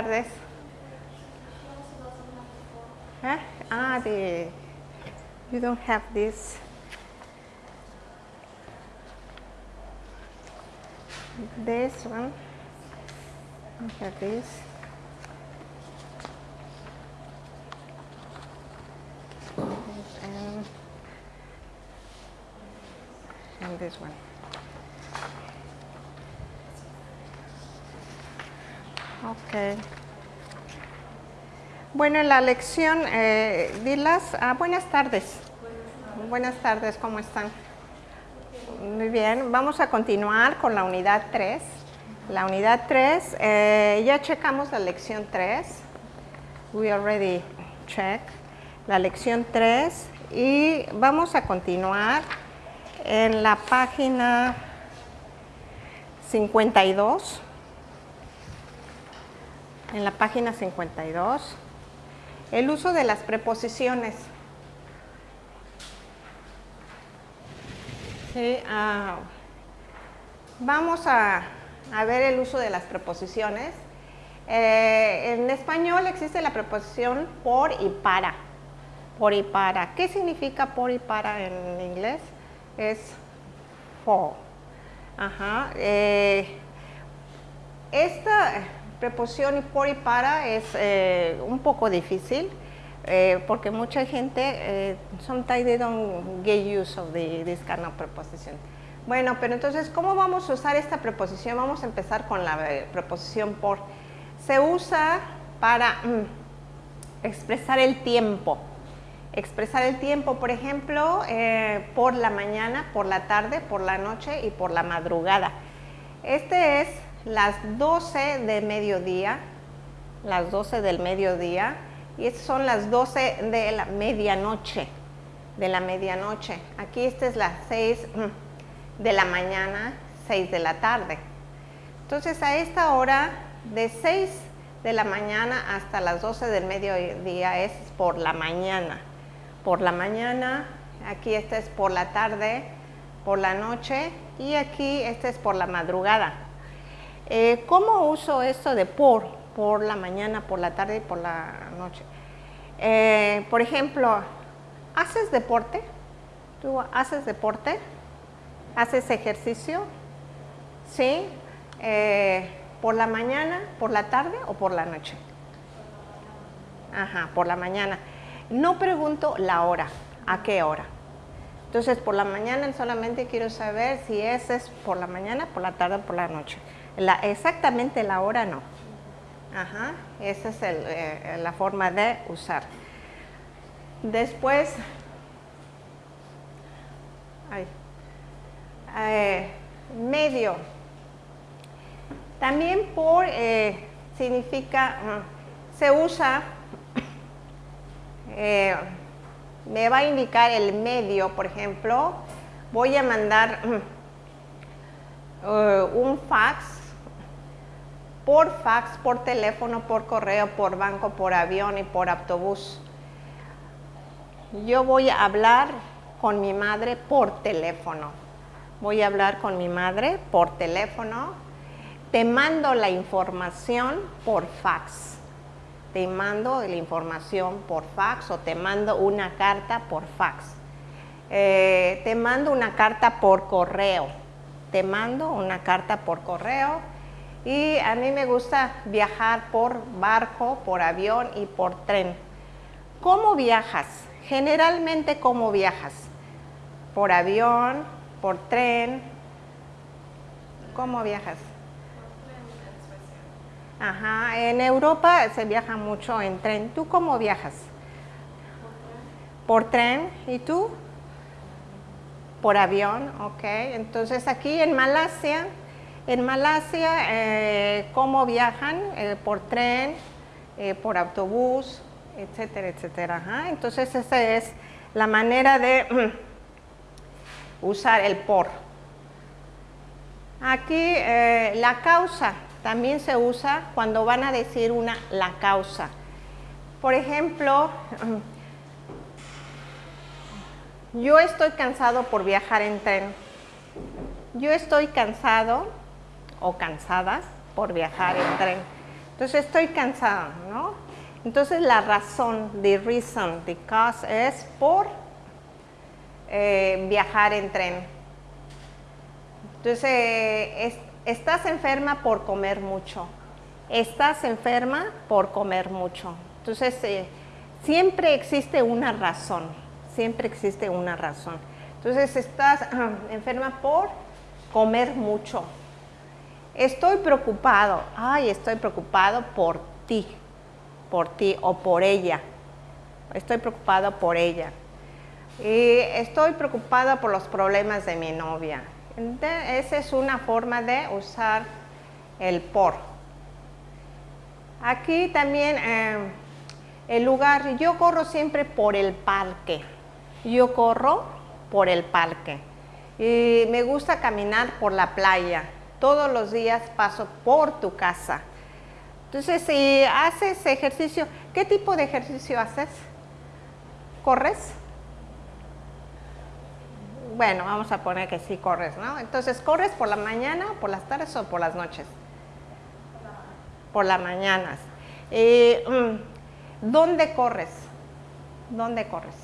Tardes. ¿Eh? Ah, the, you don't have this. This one. I have this. And, and this one. Ok. Bueno, en la lección, eh, dilas, ah, buenas tardes. Buenas tardes, ¿cómo están? Muy bien, vamos a continuar con la unidad 3. La unidad 3, eh, ya checamos la lección 3. We already checked la lección 3 y vamos a continuar en la página 52 en la página 52, el uso de las preposiciones. Ah, vamos a, ver el uso de las preposiciones. Eh, en español existe la preposición por y para. Por y para. ¿Qué significa por y para en inglés? Es for. Ajá. Eh, esta preposición y por y para es eh, un poco difícil eh, porque mucha gente, eh, sometimes they don't get use of the, this kind of preposition. Bueno, pero entonces, ¿cómo vamos a usar esta preposición? Vamos a empezar con la eh, preposición por. Se usa para mm, expresar el tiempo. Expresar el tiempo, por ejemplo, por la mañana, por la tarde, por la noche y por la madrugada. Este es las 12 de mediodía, las 12 del mediodía, y estas son las 12 de la medianoche, de la medianoche. Aquí esta es las 6 mm, de la mañana, 6 de la tarde. Entonces a esta hora, de 6 de la mañana hasta las 12 del mediodía es por la mañana. Por la mañana, aquí esta es por la tarde, por la noche y aquí esta es por la madrugada. Eh, ¿Cómo uso esto de por? Por la mañana, por la tarde y por la noche. Eh, por ejemplo, ¿haces deporte? ¿Tú haces deporte? ¿Haces ejercicio? ¿Sí? Eh, ¿Por la mañana, por la tarde o por la noche? Ajá, por la mañana. No pregunto la hora, ¿a qué hora? Entonces, por la mañana solamente quiero saber si ese es por la mañana, por la tarde o por la noche exactamente la hora no. Ajá, esa es eh, la forma de usar. Después, eh, medio. También por eh, significa, se usa, me va a indicar el medio, por ejemplo, voy a mandar un fax por fax, por teléfono, por correo, por banco, por avión y por autobús. Yo voy a hablar con mi madre por teléfono. Voy a hablar con mi madre por teléfono. Te mando la información por fax. Te mando la información por fax o te mando una carta por fax. Eh, te mando una carta por correo. Te mando una carta por correo y a mí me gusta viajar por barco, por avión y por tren. ¿Cómo viajas? Generalmente, ¿cómo viajas? ¿Por avión? ¿Por tren? ¿Cómo viajas? Ajá, en Europa se viaja mucho en tren. ¿Tú cómo viajas? Por tren. ¿Y tú? Por avión, ok. Entonces aquí en Malasia en Malasia, eh, ¿cómo viajan? Eh, por tren, eh, por autobús, etcétera, etcétera. Entonces, esa es la manera de usar el por. Aquí, la causa también se usa cuando van a decir una la causa. Por ejemplo, yo estoy cansado por viajar en tren. Yo estoy cansado o cansadas por viajar en tren. Entonces estoy cansado, ¿no? Entonces la razón, the reason, the cause es por eh, viajar en tren. Entonces estás enferma por comer mucho. Estás enferma por comer mucho. Entonces eh, siempre existe una razón, siempre existe una razón. Entonces estás enferma por comer mucho. Estoy preocupado, ay, estoy preocupado por ti, por ti o por ella. Estoy preocupado por ella. Y estoy preocupada por los problemas de mi novia. esa es una forma de usar el por. Aquí también eh, el lugar, yo corro siempre por el parque. Yo corro por el parque. Y me gusta caminar por la playa. Todos los días paso por tu casa. Entonces, si haces ejercicio, ¿qué tipo de ejercicio haces? ¿Corres? Bueno, vamos a poner que sí corres, ¿no? Entonces, ¿corres por la mañana, por las tardes o por las noches? Por las mañanas. Mm, ¿Dónde corres? ¿Dónde corres?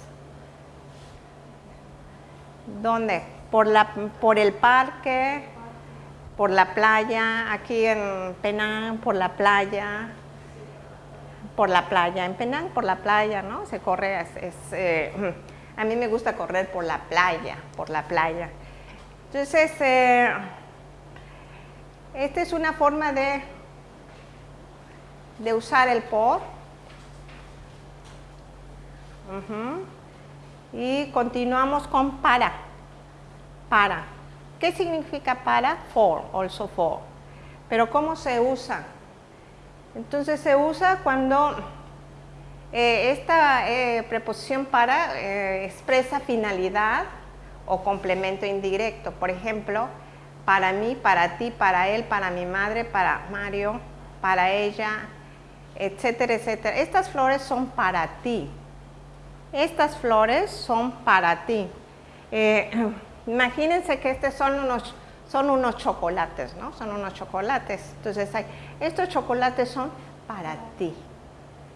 ¿Dónde? Por, la, por el parque, por la playa, aquí en Penang, por la playa, por la playa, en Penang, por la playa, ¿no? Se corre, es, eh, a mí me gusta correr por la playa, por la playa. Entonces, eh, esta es una forma de, de usar el por y continuamos con para. Para. ¿Qué significa para? For, also for. Pero ¿cómo se usa? Entonces se usa cuando eh, esta eh, preposición para eh, expresa finalidad o complemento indirecto. Por ejemplo, para mí, para ti, para él, para mi madre, para Mario, para ella, etcétera, etcétera. Estas flores son para ti estas flores son para ti. Imagínense que estos son unos, son unos chocolates, ¿no? Son unos chocolates. Entonces, estos chocolates son para ti,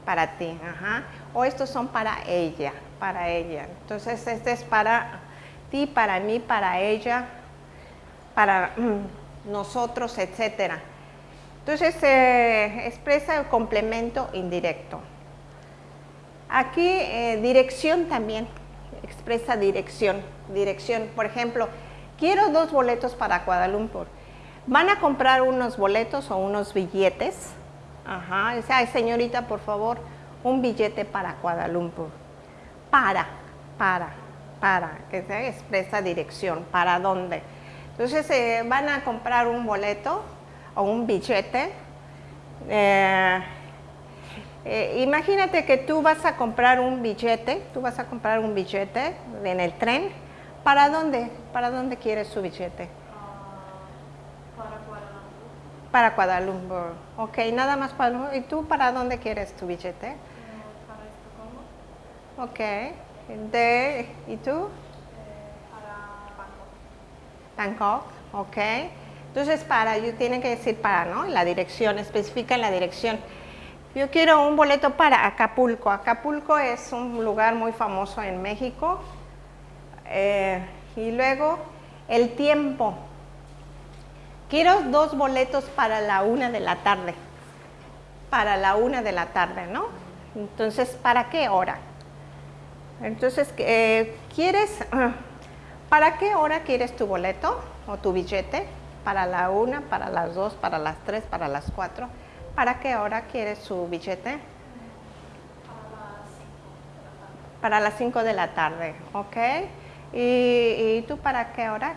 para ti, ajá. O estos son para ella, para ella. Entonces, este es para ti, para mí, para ella, para mm, nosotros, etcétera. Entonces, expresa el complemento indirecto. Aquí eh, dirección también, expresa dirección, dirección. Por ejemplo, quiero dos boletos para Kuala ¿Van a comprar unos boletos o unos billetes? Ajá, dice, señorita, por favor, un billete para Kuala Para, para, para, que se expresa dirección, ¿para dónde? Entonces, eh, van a comprar un boleto o un billete. Eh, eh, imagínate que tú vas a comprar un billete, tú vas a comprar un billete en el tren. ¿Para dónde? ¿Para dónde quieres su billete? Uh, para Guadalupe. Para Guadalupe. Ok, nada más para ¿Y tú para dónde quieres tu billete? Uh, para Estocolmo. Ok. De, ¿Y tú? Uh, para Bangkok. Bangkok, ok. Entonces para, yo tiene que decir para, ¿no? La dirección, especifica la dirección. Yo quiero un boleto para Acapulco. Acapulco es un lugar muy famoso en México. Eh, y luego el tiempo. Quiero dos boletos para la una de la tarde. Para la una de la tarde, ¿no? Entonces, ¿para qué hora? Entonces, eh, ¿quieres, para qué hora quieres tu boleto o tu billete? Para la una, para las dos, para las tres, para las cuatro. ¿Para qué hora quieres su billete? Para las 5 de la tarde, ¿ok? ¿Y, tú para qué hora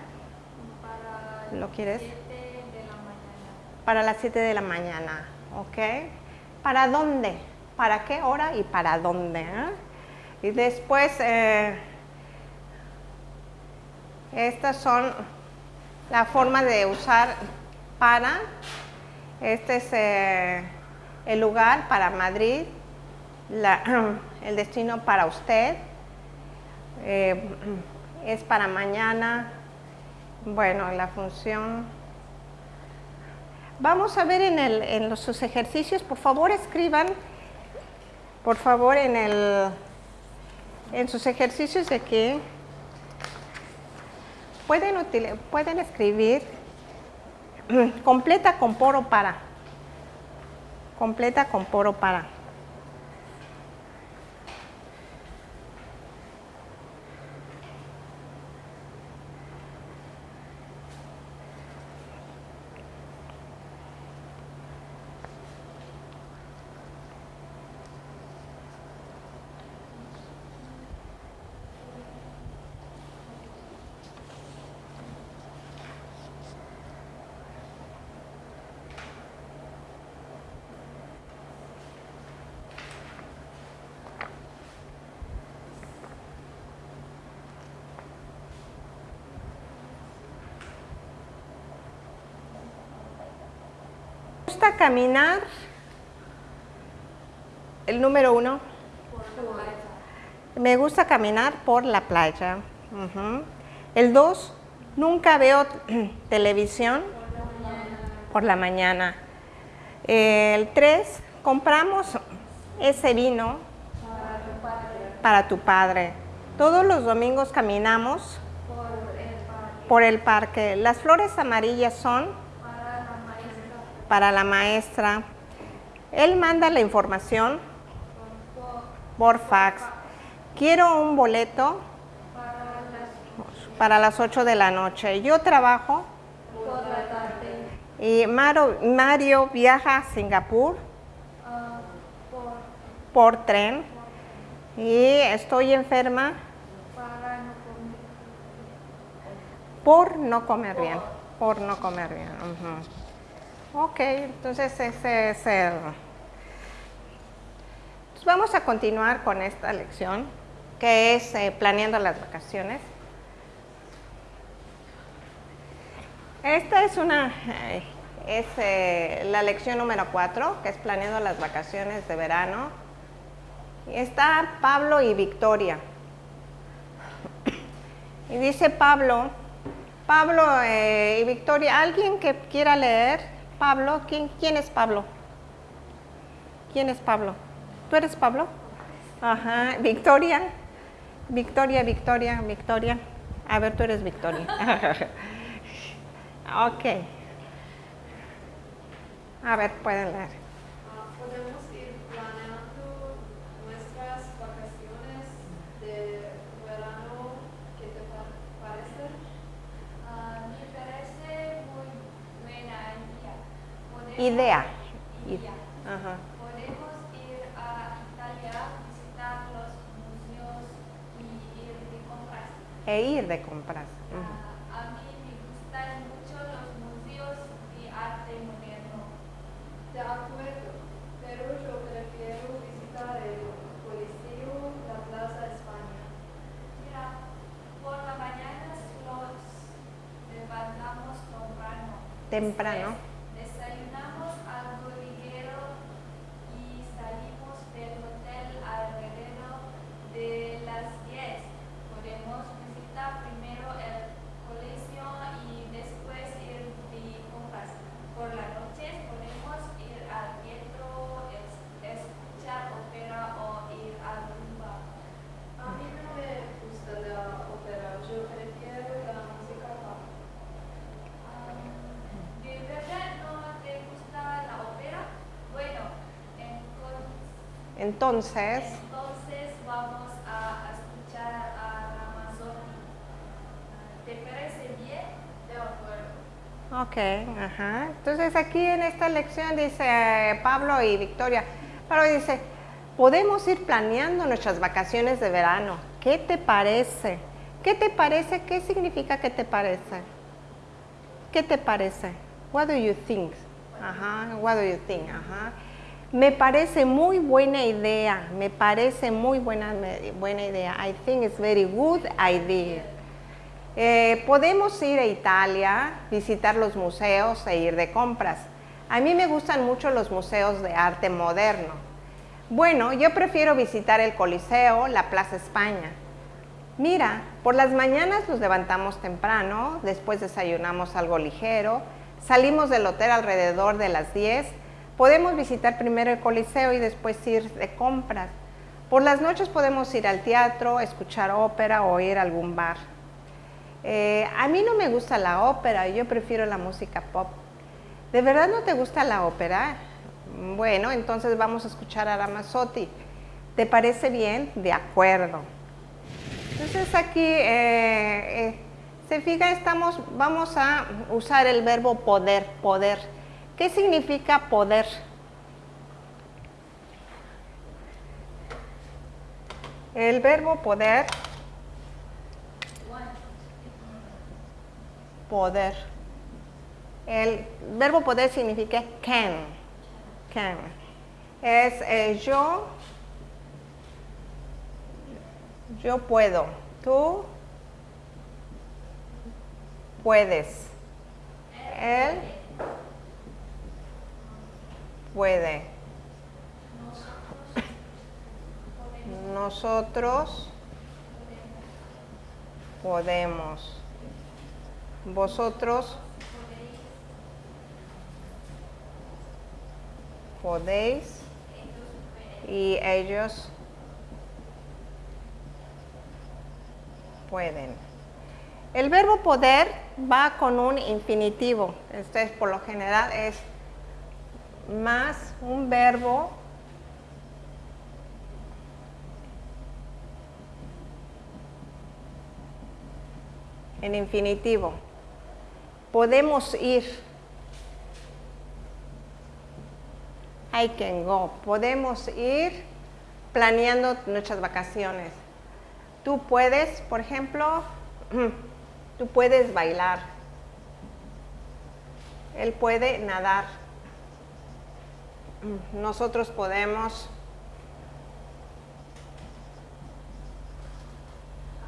para lo quieres? 7 de la mañana. Para las 7 de la mañana, ¿ok? ¿Para dónde? ¿Para qué hora y para dónde? Eh? Y después, eh, estas son la forma de usar para este es eh, el lugar para Madrid, el destino para usted. Eh, es para mañana. Bueno, la función. Vamos a ver en, los, sus ejercicios, por favor escriban, por favor en, el, en sus ejercicios de que pueden, pueden escribir completa con por o para. Completa con por o para. Gusta caminar? El número uno. Me gusta caminar por la playa. El dos, nunca veo televisión por la mañana. El tres, compramos ese vino para tu padre. Todos los domingos caminamos por el parque. Las flores amarillas son para la maestra. Él manda la información por fax. Quiero un boleto para las 8 de la noche. Yo trabajo y Maro- Mario viaja a Singapur por tren y estoy enferma por no comer bien. Por no comer bien. ujú. Ok, entonces ese es el... Entonces vamos a continuar con esta lección, que es eh, planeando las vacaciones. Esta es una, eh, es eh, la lección número 4, que es planeando las vacaciones de verano. Y está Pablo y Victoria. Y dice Pablo, Pablo y Victoria, ¿alguien que quiera leer? Pablo, ¿quién, quién es Pablo? ¿Quién es Pablo? ¿Tú eres Pablo? Ajá, Victoria. Victoria, Victoria, Victoria. A ver, tú eres Victoria. ok. A ver, pueden leer. Ah, Podemos ir planeando nuestras vacaciones de verano. ¿Qué te pa- parece? Ah, me parece muy buena idea. Ajá. Podemos ir a Italia, visitar los museos y ir de compras. E ir de compras. Ujú. Ah, a mí me gustan mucho los museos de arte moderno. De acuerdo, pero yo prefiero visitar el Coliseo, la Plaza España. Mira, por la mañana nos levantamos temprano. Temprano. Des- Desayunamos algo ligero y salimos del hotel alrededor de las 10. Podemos visitar primero el colegio y después ir de compras. Por la noche podemos ir al teatro, es- escuchar ópera o ir al rumba. A mí no me gusta la ópera, yo prefiero la música pop. Am, ¿De verdad no te gusta la ópera? Bueno, entonces, Entonces, vamos a escuchar a Ramazotti. ¿Te parece bien? De acuerdo. ok, ajá. Entonces aquí en esta lección dice eh, Pablo y Victoria. Pablo dice, podemos ir planeando nuestras vacaciones de verano. ¿Qué te parece? ¿Qué te parece? ¿Qué significa qué te parece? ¿Qué te parece? What do you think? Ajá, what do you think? Ajá. Me parece muy buena idea, me parece muy buena, buena idea. I think it's very good idea. Eh, podemos ir a Italia, visitar los museos e ir de compras. A mí me gustan mucho los museos de arte moderno. Bueno, yo prefiero visitar el Coliseo, la Plaza España. Mira, por las mañanas nos levantamos temprano, después desayunamos algo ligero, Salimos del hotel alrededor de las 10. Podemos visitar primero el Coliseo y después ir de compras. Por las noches podemos ir al teatro, escuchar ópera o ir a algún bar. Eh, a mí no me gusta la ópera, yo prefiero la música pop. ¿De verdad no te gusta la ópera? Bueno, entonces vamos a escuchar a Ramazzotti. ¿Te parece bien? De acuerdo. Entonces aquí, eh, eh, se fija, estamos, vamos a usar el verbo poder, poder. ¿Qué significa poder? El verbo poder, poder. El verbo poder significa can, can. Es eh, yo, yo puedo, tú puedes, él puede. Nosotros podemos. Vosotros podéis y ellos pueden. El verbo poder va con un infinitivo. Este es por lo general es más un verbo en infinitivo. Podemos ir. I can go. Podemos ir planeando nuestras vacaciones. Tú puedes, por ejemplo, tú puedes bailar. Él puede nadar. Nosotros podemos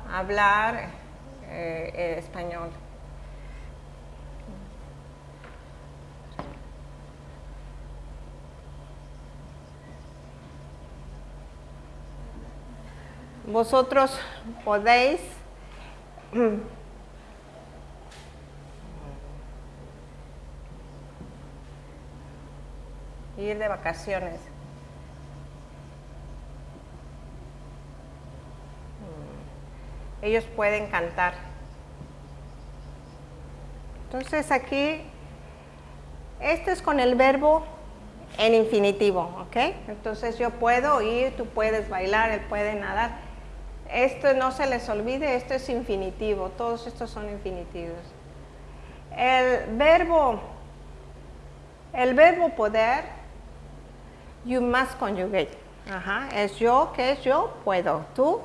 hablar eh, español. Vosotros podéis ir de vacaciones. ellos pueden cantar. Entonces aquí, este es con el verbo en infinitivo, ¿ok? Entonces yo puedo ir, tú puedes bailar, él puede nadar. Esto no se les olvide, esto es infinitivo, todos estos son infinitivos. El verbo, el verbo poder, you must conjugate. Ajá, es yo, ¿qué es yo? Puedo. Tú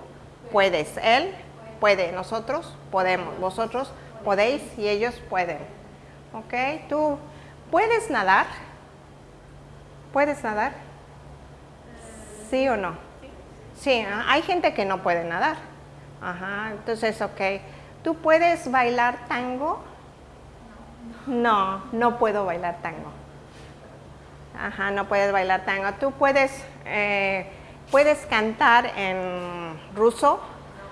puedes. Él puede, nosotros podemos, vosotros podéis y ellos pueden. ¿Ok? ¿Tú puedes nadar? ¿Puedes nadar? ¿Sí o no? Sí, ¿ah? hay gente que no puede nadar. Ajá, entonces, ok. ¿Tú puedes bailar tango? No, no puedo bailar tango. Ajá, no puedes bailar tango. ¿Tú puedes, eh, puedes cantar en ruso?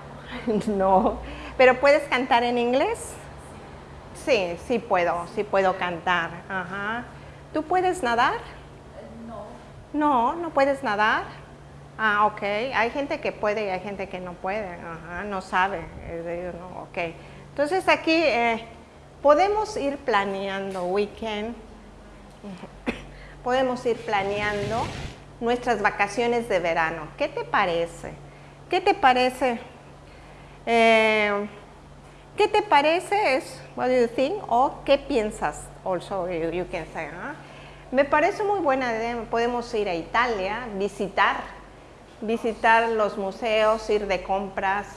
no. ¿Pero puedes cantar en inglés? Sí, sí puedo, sí puedo cantar. Ajá. ¿Tú puedes nadar? No. No, no puedes nadar. Ah, ok. Hay gente que puede y hay gente que no puede. Ajá, no sabe. No, ok. Entonces aquí eh, podemos ir planeando, weekend. Podemos ir planeando nuestras vacaciones de verano. ¿Qué te parece? ¿Qué te parece eh, ¿Qué te parece? Es what you think o qué piensas? Also you, can say. Me parece muy buena idea. Podemos ir a Italia, visitar, visitar los museos, ir de compras.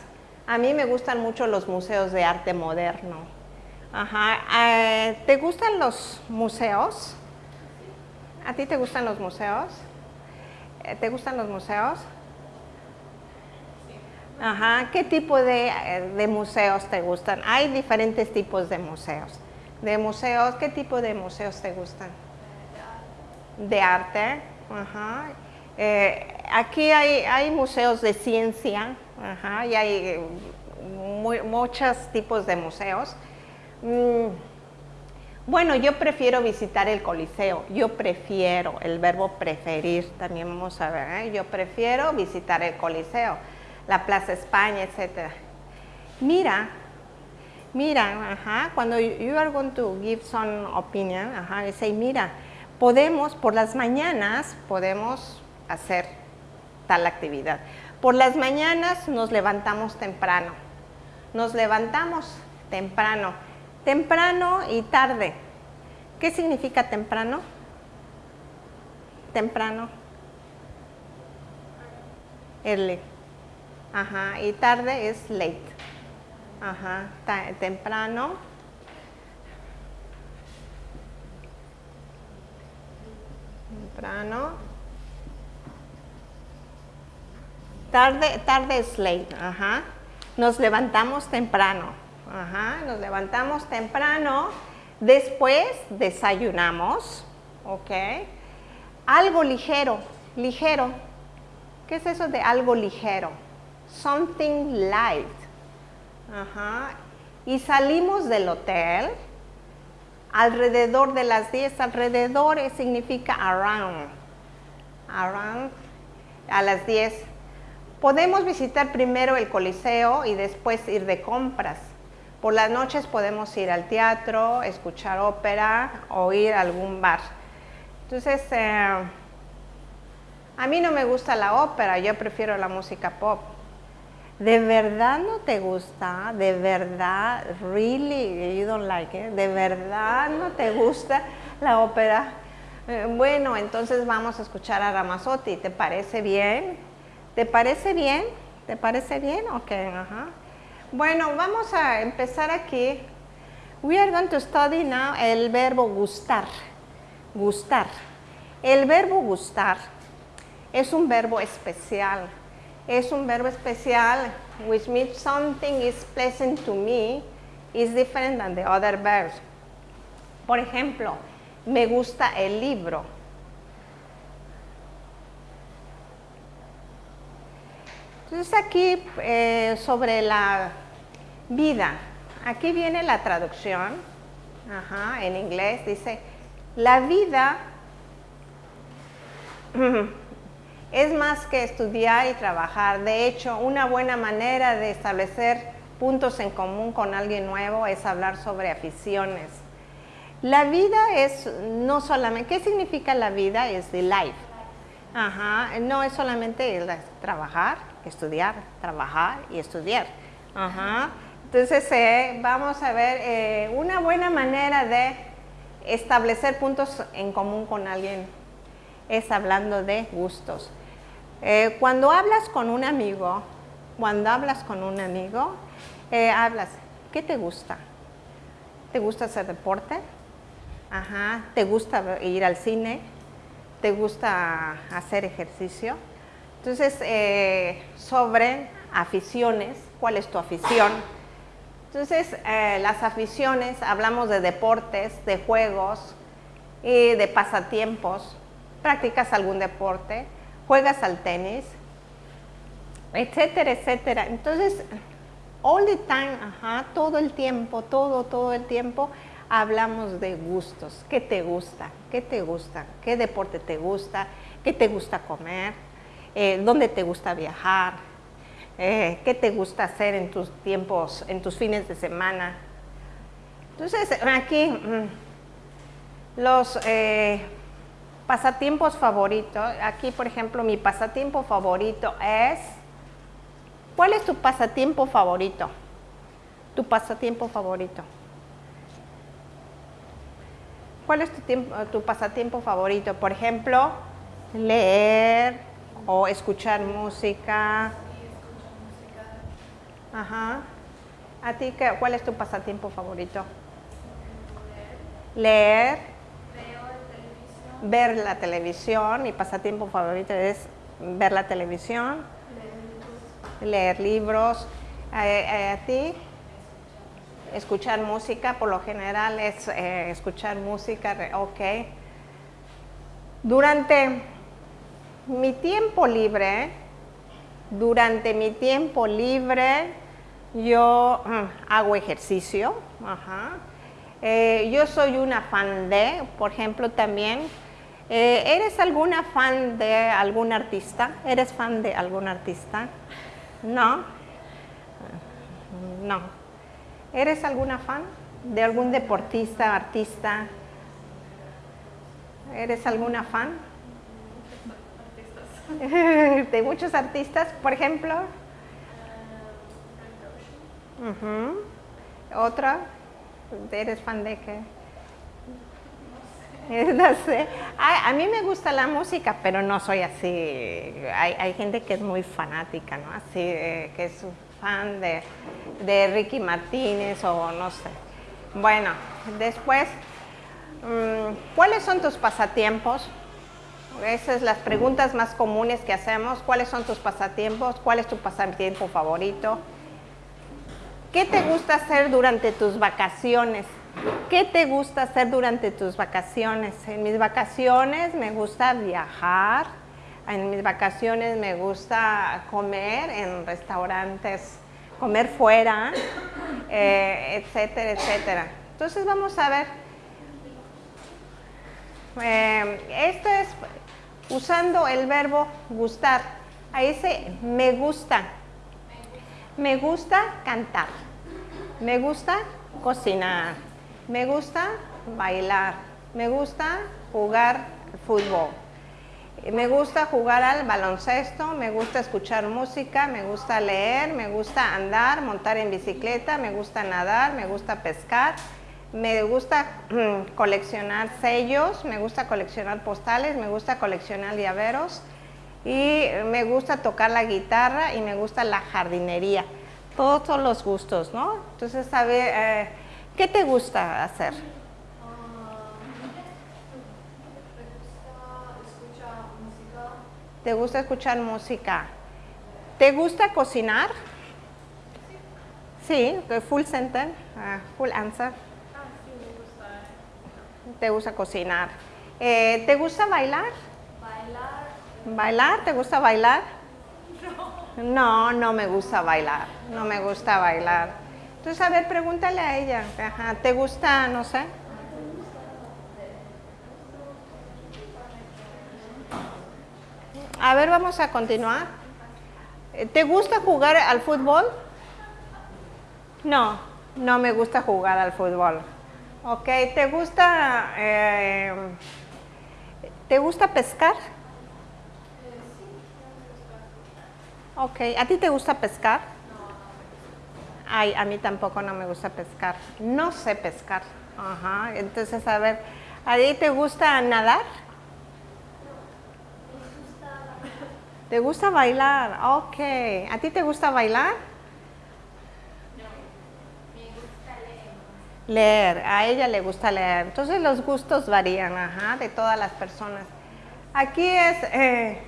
A mí me gustan mucho los museos de arte moderno. Ajá. Eh, ¿Te gustan los museos? ¿A ti te gustan los museos? Eh, ¿Te gustan los museos? Ajá, ¿qué tipo de, de, museos te gustan? Hay diferentes tipos de museos. De museos, ¿qué tipo de museos te gustan? De arte. Ajá. Eh, aquí hay, hay, museos de ciencia, ajá, y hay muchos tipos de museos. Mm, Bueno, yo prefiero visitar el Coliseo. Yo prefiero, el verbo preferir, también vamos a ver. ¿eh? Yo prefiero visitar el Coliseo, la Plaza España, etc. Mira, mira, cuando you are going to give some opinion, ajá, y say, mira, podemos, por las mañanas, podemos hacer tal actividad. Por las mañanas nos levantamos temprano. Nos levantamos temprano Temprano y tarde. ¿Qué significa temprano? Temprano. Early. Ajá. Y tarde es late. Ajá. temprano. Temprano. Tarde, tarde es late. Ajá. Nos levantamos temprano. Ajá, nos levantamos temprano, después desayunamos, ¿ok? Algo ligero, ligero. ¿Qué es eso de algo ligero? Something light. Ajá. Y salimos del hotel alrededor de las 10. Alrededor significa around. Around a las 10. Podemos visitar primero el Coliseo y después ir de compras. Por las noches podemos ir al teatro, escuchar ópera o ir a algún bar. Entonces, eh, a mí no me gusta la ópera, yo prefiero la música pop. ¿De verdad no te gusta? ¿De verdad? ¿Really? You don't like it? ¿De verdad no te gusta la ópera? Eh, bueno, entonces vamos a escuchar a Ramazotti. ¿Te parece bien? ¿Te parece bien? ¿Te parece bien? Ok, ajá. Bueno, vamos a empezar aquí. We are going to study now el verbo gustar. Gustar. El verbo gustar es un verbo especial. Es un verbo especial which means something is pleasant to me is different than the other verbs. Por ejemplo, me gusta el libro. Entonces aquí eh, sobre la vida. Aquí viene la traducción, en inglés dice, la vida es más que estudiar y trabajar. De hecho, una buena manera de establecer puntos en común con alguien nuevo es hablar sobre aficiones. La vida es no solamente, ¿qué significa la vida? Es the life. Ajá, no es solamente trabajar, estudiar, trabajar y estudiar. Ajá. Entonces, eh, vamos a ver eh, una buena manera de establecer puntos en común con alguien es hablando de gustos. Eh, cuando hablas con un amigo, cuando hablas con un amigo, hablas, ¿qué te gusta? ¿Te gusta hacer deporte? Ajá. ¿Te gusta ir al cine? ¿Te gusta hacer ejercicio? Entonces, sobre aficiones, ¿cuál es tu afición? Entonces, eh, las aficiones, hablamos de deportes, de juegos y de pasatiempos. Practicas algún deporte, juegas al tenis, etcétera, etcétera. Entonces, all the time, ajá, todo el tiempo, todo, todo el tiempo, hablamos de gustos. ¿Qué te gusta? ¿Qué te gusta? ¿Qué deporte te gusta? ¿Qué te gusta comer? Eh, ¿Dónde te gusta viajar? Eh, qué te gusta hacer en tus tiempos, en tus fines de semana. Entonces, aquí mm, los eh, pasatiempos favoritos, aquí por ejemplo mi pasatiempo favorito es, ¿cuál es tu pasatiempo favorito? Tu pasatiempo favorito. ¿Cuál es tu, tiempo, tu pasatiempo favorito? Por ejemplo, leer o escuchar música, Ajá. ¿A ti qué, cuál es tu pasatiempo favorito? Leer. Ver la televisión. Mi pasatiempo favorito es ver la televisión. Leer libros. Eh, eh, ¿A ti? Escuchar música. Por lo general es eh, escuchar música. Ok. Durante mi tiempo libre, durante mi tiempo libre, yo mm, hago ejercicio, Eh, yo soy una fan de, por ejemplo, también. Eh, ¿Eres alguna fan de algún artista? ¿Eres fan de algún artista? No. No. ¿Eres alguna fan de algún deportista, artista? ¿Eres alguna fan? de muchos artistas, por ejemplo. Ujú. ¿Otra? ¿Eres fan de qué? No sé. A, a mí me gusta la música, pero no soy así. Hay, hay gente que es muy fanática, ¿no? Así, eh, que es fan de, de Ricky Martínez o no sé. Bueno, después, mm, ¿cuáles son tus pasatiempos? Esas son las preguntas más comunes que hacemos. ¿Cuáles son tus pasatiempos? ¿Cuál es tu pasatiempo favorito? ¿Qué te gusta hacer durante tus vacaciones? ¿Qué te gusta hacer durante tus vacaciones? En mis vacaciones me gusta viajar, en mis vacaciones me gusta comer en restaurantes, comer fuera, eh, etcétera, etcétera. Entonces vamos a ver. Eh, esto es usando el verbo gustar. Ahí dice me gusta. Me gusta cantar. Me gusta cocinar. Me gusta bailar. Me gusta jugar fútbol. Me gusta jugar al baloncesto, me gusta escuchar música, me gusta leer, me gusta andar, montar en bicicleta, me gusta nadar, me gusta pescar, me gusta mm, coleccionar sellos, me gusta coleccionar postales, me gusta coleccionar llaveros y me gusta tocar la guitarra y me gusta la jardinería. Todos son los gustos, ¿no? Entonces, sabe, eh, ¿qué te gusta hacer? ¿Te gusta escuchar música? ¿Te gusta cocinar? Sí, full sentence, uh, full answer. ¿Te gusta cocinar? Eh, ¿Te gusta bailar? Bailar. ¿Te gusta bailar? No, no me gusta bailar, no me gusta bailar. Entonces, a ver, pregúntale a ella, Ajá, ¿te gusta, no sé? A ver, vamos a continuar. ¿Te gusta jugar al fútbol? No, no me gusta jugar al fútbol. Ok, ¿te gusta, eh, ¿te gusta pescar? Ok, ¿a ti te gusta pescar? Ay, a mí tampoco no me gusta pescar. No sé pescar. Ajá, entonces a ver, ¿a ti te gusta nadar? ¿Te gusta bailar? Ok. ¿A ti te gusta bailar? Leer. A ella le gusta leer. Entonces los gustos varían, ajá, de todas las personas. Aquí es, eh,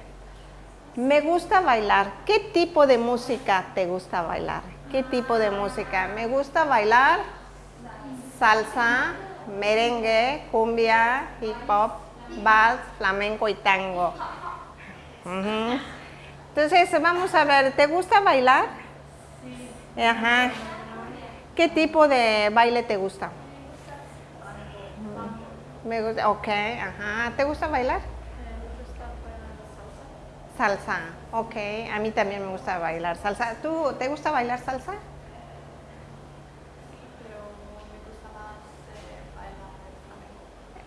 me gusta bailar. ¿Qué tipo de música te gusta bailar? ¿Qué tipo de música? Me gusta bailar salsa, merengue, cumbia, hip hop, vals, flamenco y tango. Entonces, vamos a ver, ¿te gusta bailar? Sí. Ajá. ¿Qué tipo de baile te gusta? Me gusta, ok, ajá. ¿Te gusta bailar? Salsa, ok. A mí también me gusta bailar salsa. ¿Tú te gusta bailar salsa?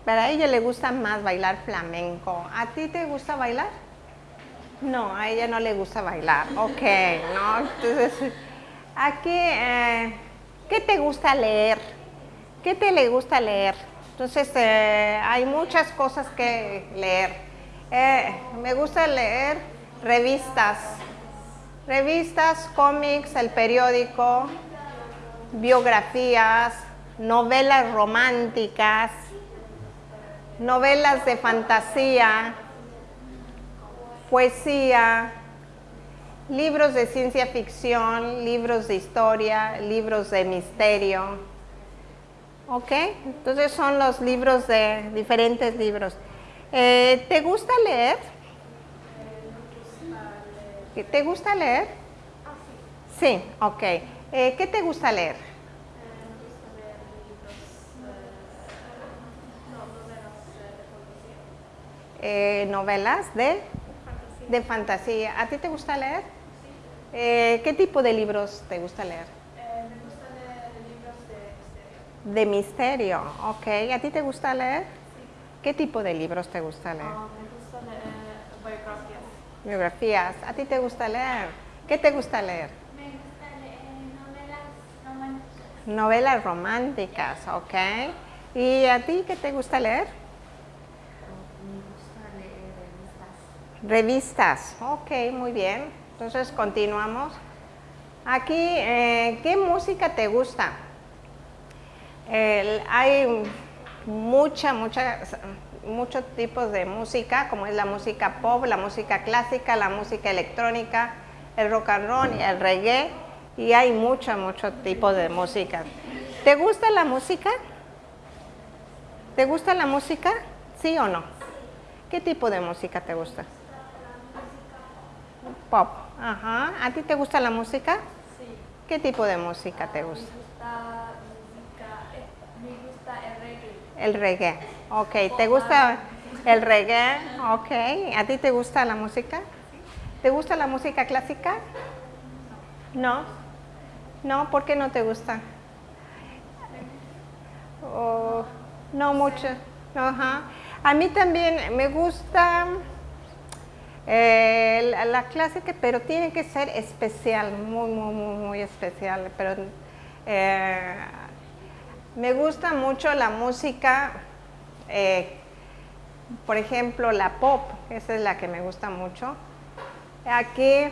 Pero a ella le gusta más bailar flamenco. ¿A ti te gusta bailar? No, a ella no le gusta bailar. Ok, ¿no? Entonces, aquí, eh, ¿qué te gusta leer? ¿Qué te le gusta leer? Entonces, eh, hay muchas cosas que leer. Eh, me gusta leer revistas, revistas, cómics, el periódico, biografías, novelas románticas, novelas de fantasía, poesía, libros de ciencia ficción, libros de historia, libros de misterio. ¿Ok? Entonces son los libros de diferentes libros. Eh, ¿Te gusta leer? ¿Te gusta leer? Sí. sí. ok. Eh, ¿Qué te gusta leer? Eh, novelas de fantasía. de fantasía. ¿A ti te gusta leer? Sí. Eh, ¿Qué tipo de libros te gusta leer? Eh, me gusta leer libros de misterio. De misterio, ok. ¿A ti te gusta leer? ¿Qué tipo de libros te gusta leer? Ah, me gusta leer biografías. Biografías. ¿A ti te gusta leer? ¿Qué te gusta leer? Me gusta leer novelas románticas. Novelas románticas, ok. ¿Y a ti qué te gusta leer? Me gusta leer revistas. Revistas, ok, muy bien. Entonces continuamos. Aquí, eh, ¿qué música te gusta? El- hay mucha, mucha, muchos tipos de música, como es la música pop, la música clásica, la música electrónica, el rock and roll y el reggae, y hay mucho, mucho tipo de música. ¿Te gusta la música? ¿Te gusta la música? ¿Sí o no? ¿Qué tipo de música te gusta? Pop. Ajá. ¿A ti te gusta la música? Sí. ¿Qué tipo de música te Me gusta? gusta música, eh, me gusta el reggae. Ok. ¿Te gusta el reggae? Ok. ¿A ti te gusta la música? ¿Te gusta la música clásica? No. No, ¿por qué no te gusta? Oh, no mucho. Ajá. A mí también me gusta eh, la, la clásica, pero tiene que ser especial, muy, muy, muy, muy especial. Pero eh, me gusta mucho la música, eh, por ejemplo, la pop, esa es la que me gusta mucho. Aquí,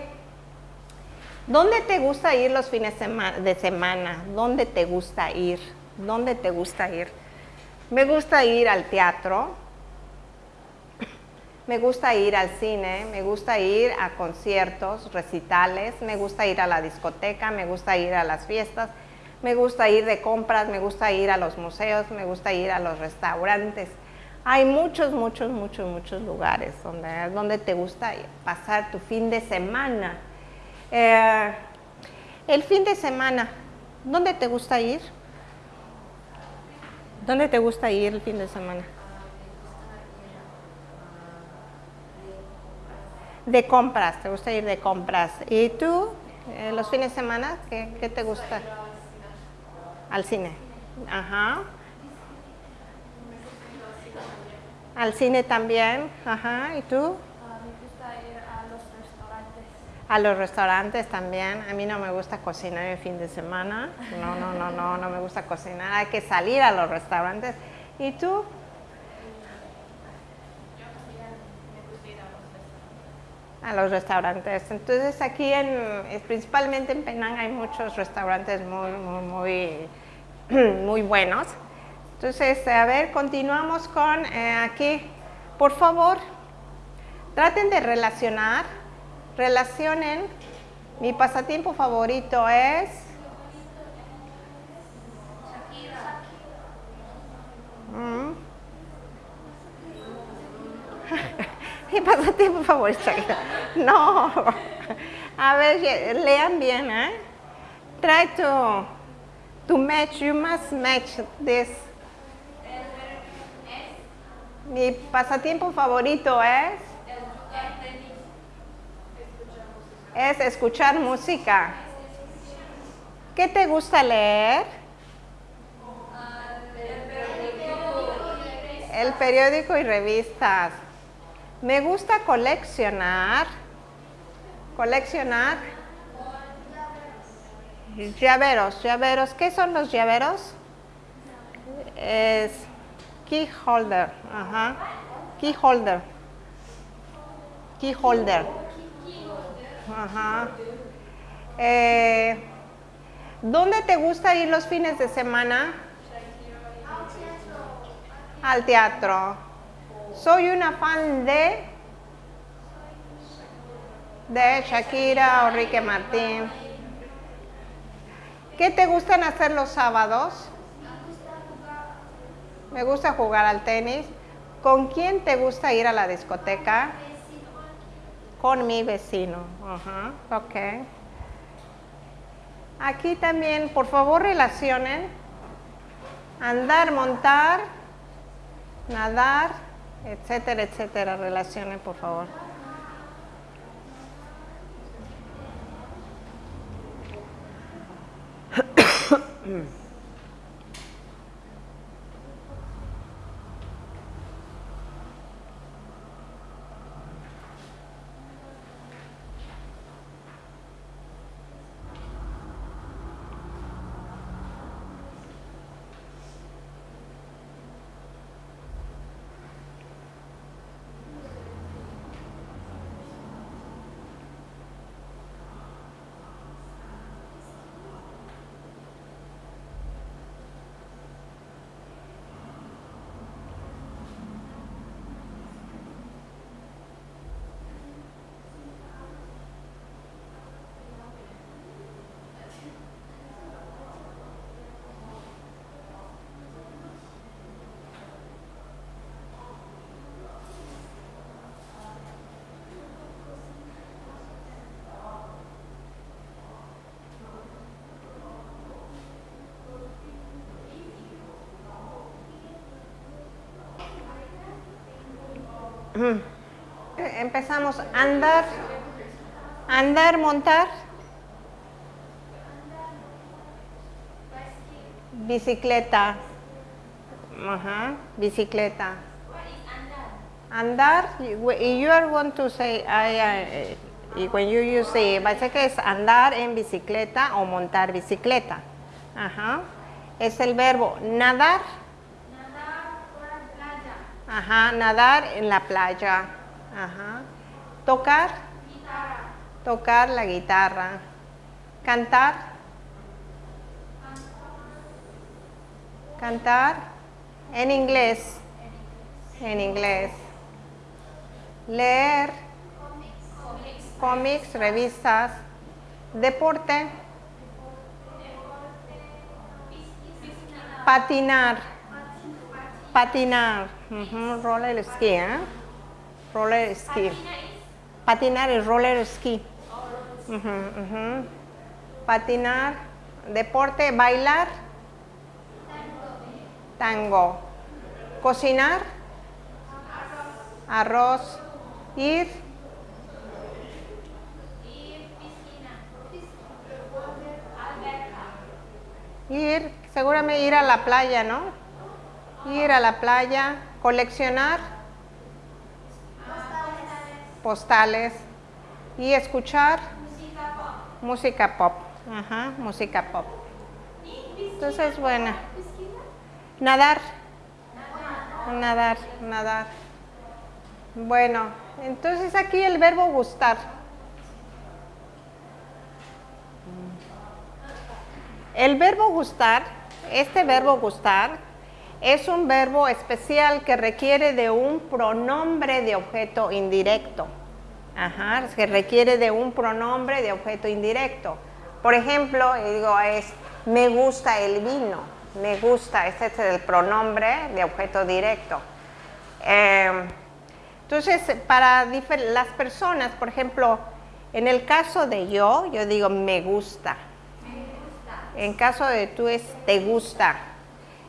¿dónde te gusta ir los fines de semana? ¿Dónde te gusta ir? ¿Dónde te gusta ir? Me gusta ir al teatro, me gusta ir al cine, me gusta ir a conciertos, recitales, me gusta ir a la discoteca, me gusta ir a las fiestas, me gusta ir de compras, me gusta ir a los museos, me gusta ir a los restaurantes. Hay muchos, muchos, muchos, muchos lugares donde, donde te gusta pasar tu fin de semana. Eh, el fin de semana, ¿dónde te gusta ir? ¿Dónde te gusta ir el fin de semana? De compras, te gusta ir de compras. ¿Y tú, eh, los fines de semana, qué, qué te gusta? Al cine. Ajá. Al cine también. Ajá. ¿Y tú? A los restaurantes. A los restaurantes también. A mí no me gusta cocinar el fin de semana. No, no, no, no, no me gusta cocinar. Hay que salir a los restaurantes. ¿Y tú? A los restaurantes. Entonces aquí en, principalmente en Penang hay muchos restaurantes muy, muy, muy, muy buenos. Entonces, a ver, continuamos con eh, aquí. Por favor, traten de relacionar, relacionen. Mi pasatiempo favorito es Mm. Mi pasatiempo favorito. No. A ver, lean bien, ¿eh? Try to, to match, you must match this. Mi pasatiempo favorito es, es escuchar música. ¿Qué te gusta leer? El periódico y revistas. Me gusta coleccionar. Coleccionar. Llaveros, llaveros. ¿Qué son los llaveros? Es key holder. Ajá. Key holder. Key holder. Ajá. Eh, ¿Dónde te gusta ir los fines de semana? Al teatro. Soy una fan de de Shakira o Ricky Martín. ¿Qué te gustan hacer los sábados? Me gusta jugar al tenis. ¿Con quién te gusta ir a la discoteca? Con mi vecino. Ajá, ok. Aquí también, por favor, relacionen andar, montar, nadar, etcétera, etcétera. Relacionen, por favor. Mm. Empezamos andar, andar, montar, bicicleta, Ajá, bicicleta. Andar, you are going to say, I, y when you use es andar en bicicleta o montar bicicleta. Ajá. Es el verbo nadar. Ajá, nadar en la playa. Ajá. Tocar, Guitarra. tocar la guitarra. Cantar. Cantar en inglés. En inglés. Leer Comics. cómics, revistas. Deporte. Piscina. Patinar. Ujú, Roller ski, ¿eh? Roller ski. Patinar es roller ski. Patinar. Deporte, bailar. Tango. Cocinar. Arroz. Ir. Ir. Seguramente ir a la playa, ¿no? Ir a la playa. Coleccionar. Postales. Y escuchar. Música pop. Música pop. Ajá, música pop. Entonces, bueno. Nadar. Nadar, nadar. Bueno, entonces aquí el verbo gustar. El verbo gustar, este verbo gustar, es un verbo especial que requiere de un pronombre de objeto indirecto. Ajá, que requiere de un pronombre de objeto indirecto. Por ejemplo, digo, es me gusta el vino, me gusta, este es el pronombre de objeto directo. Eh, entonces, para las personas, por ejemplo, en el caso de yo, yo digo me gusta. En caso de tú es te gusta.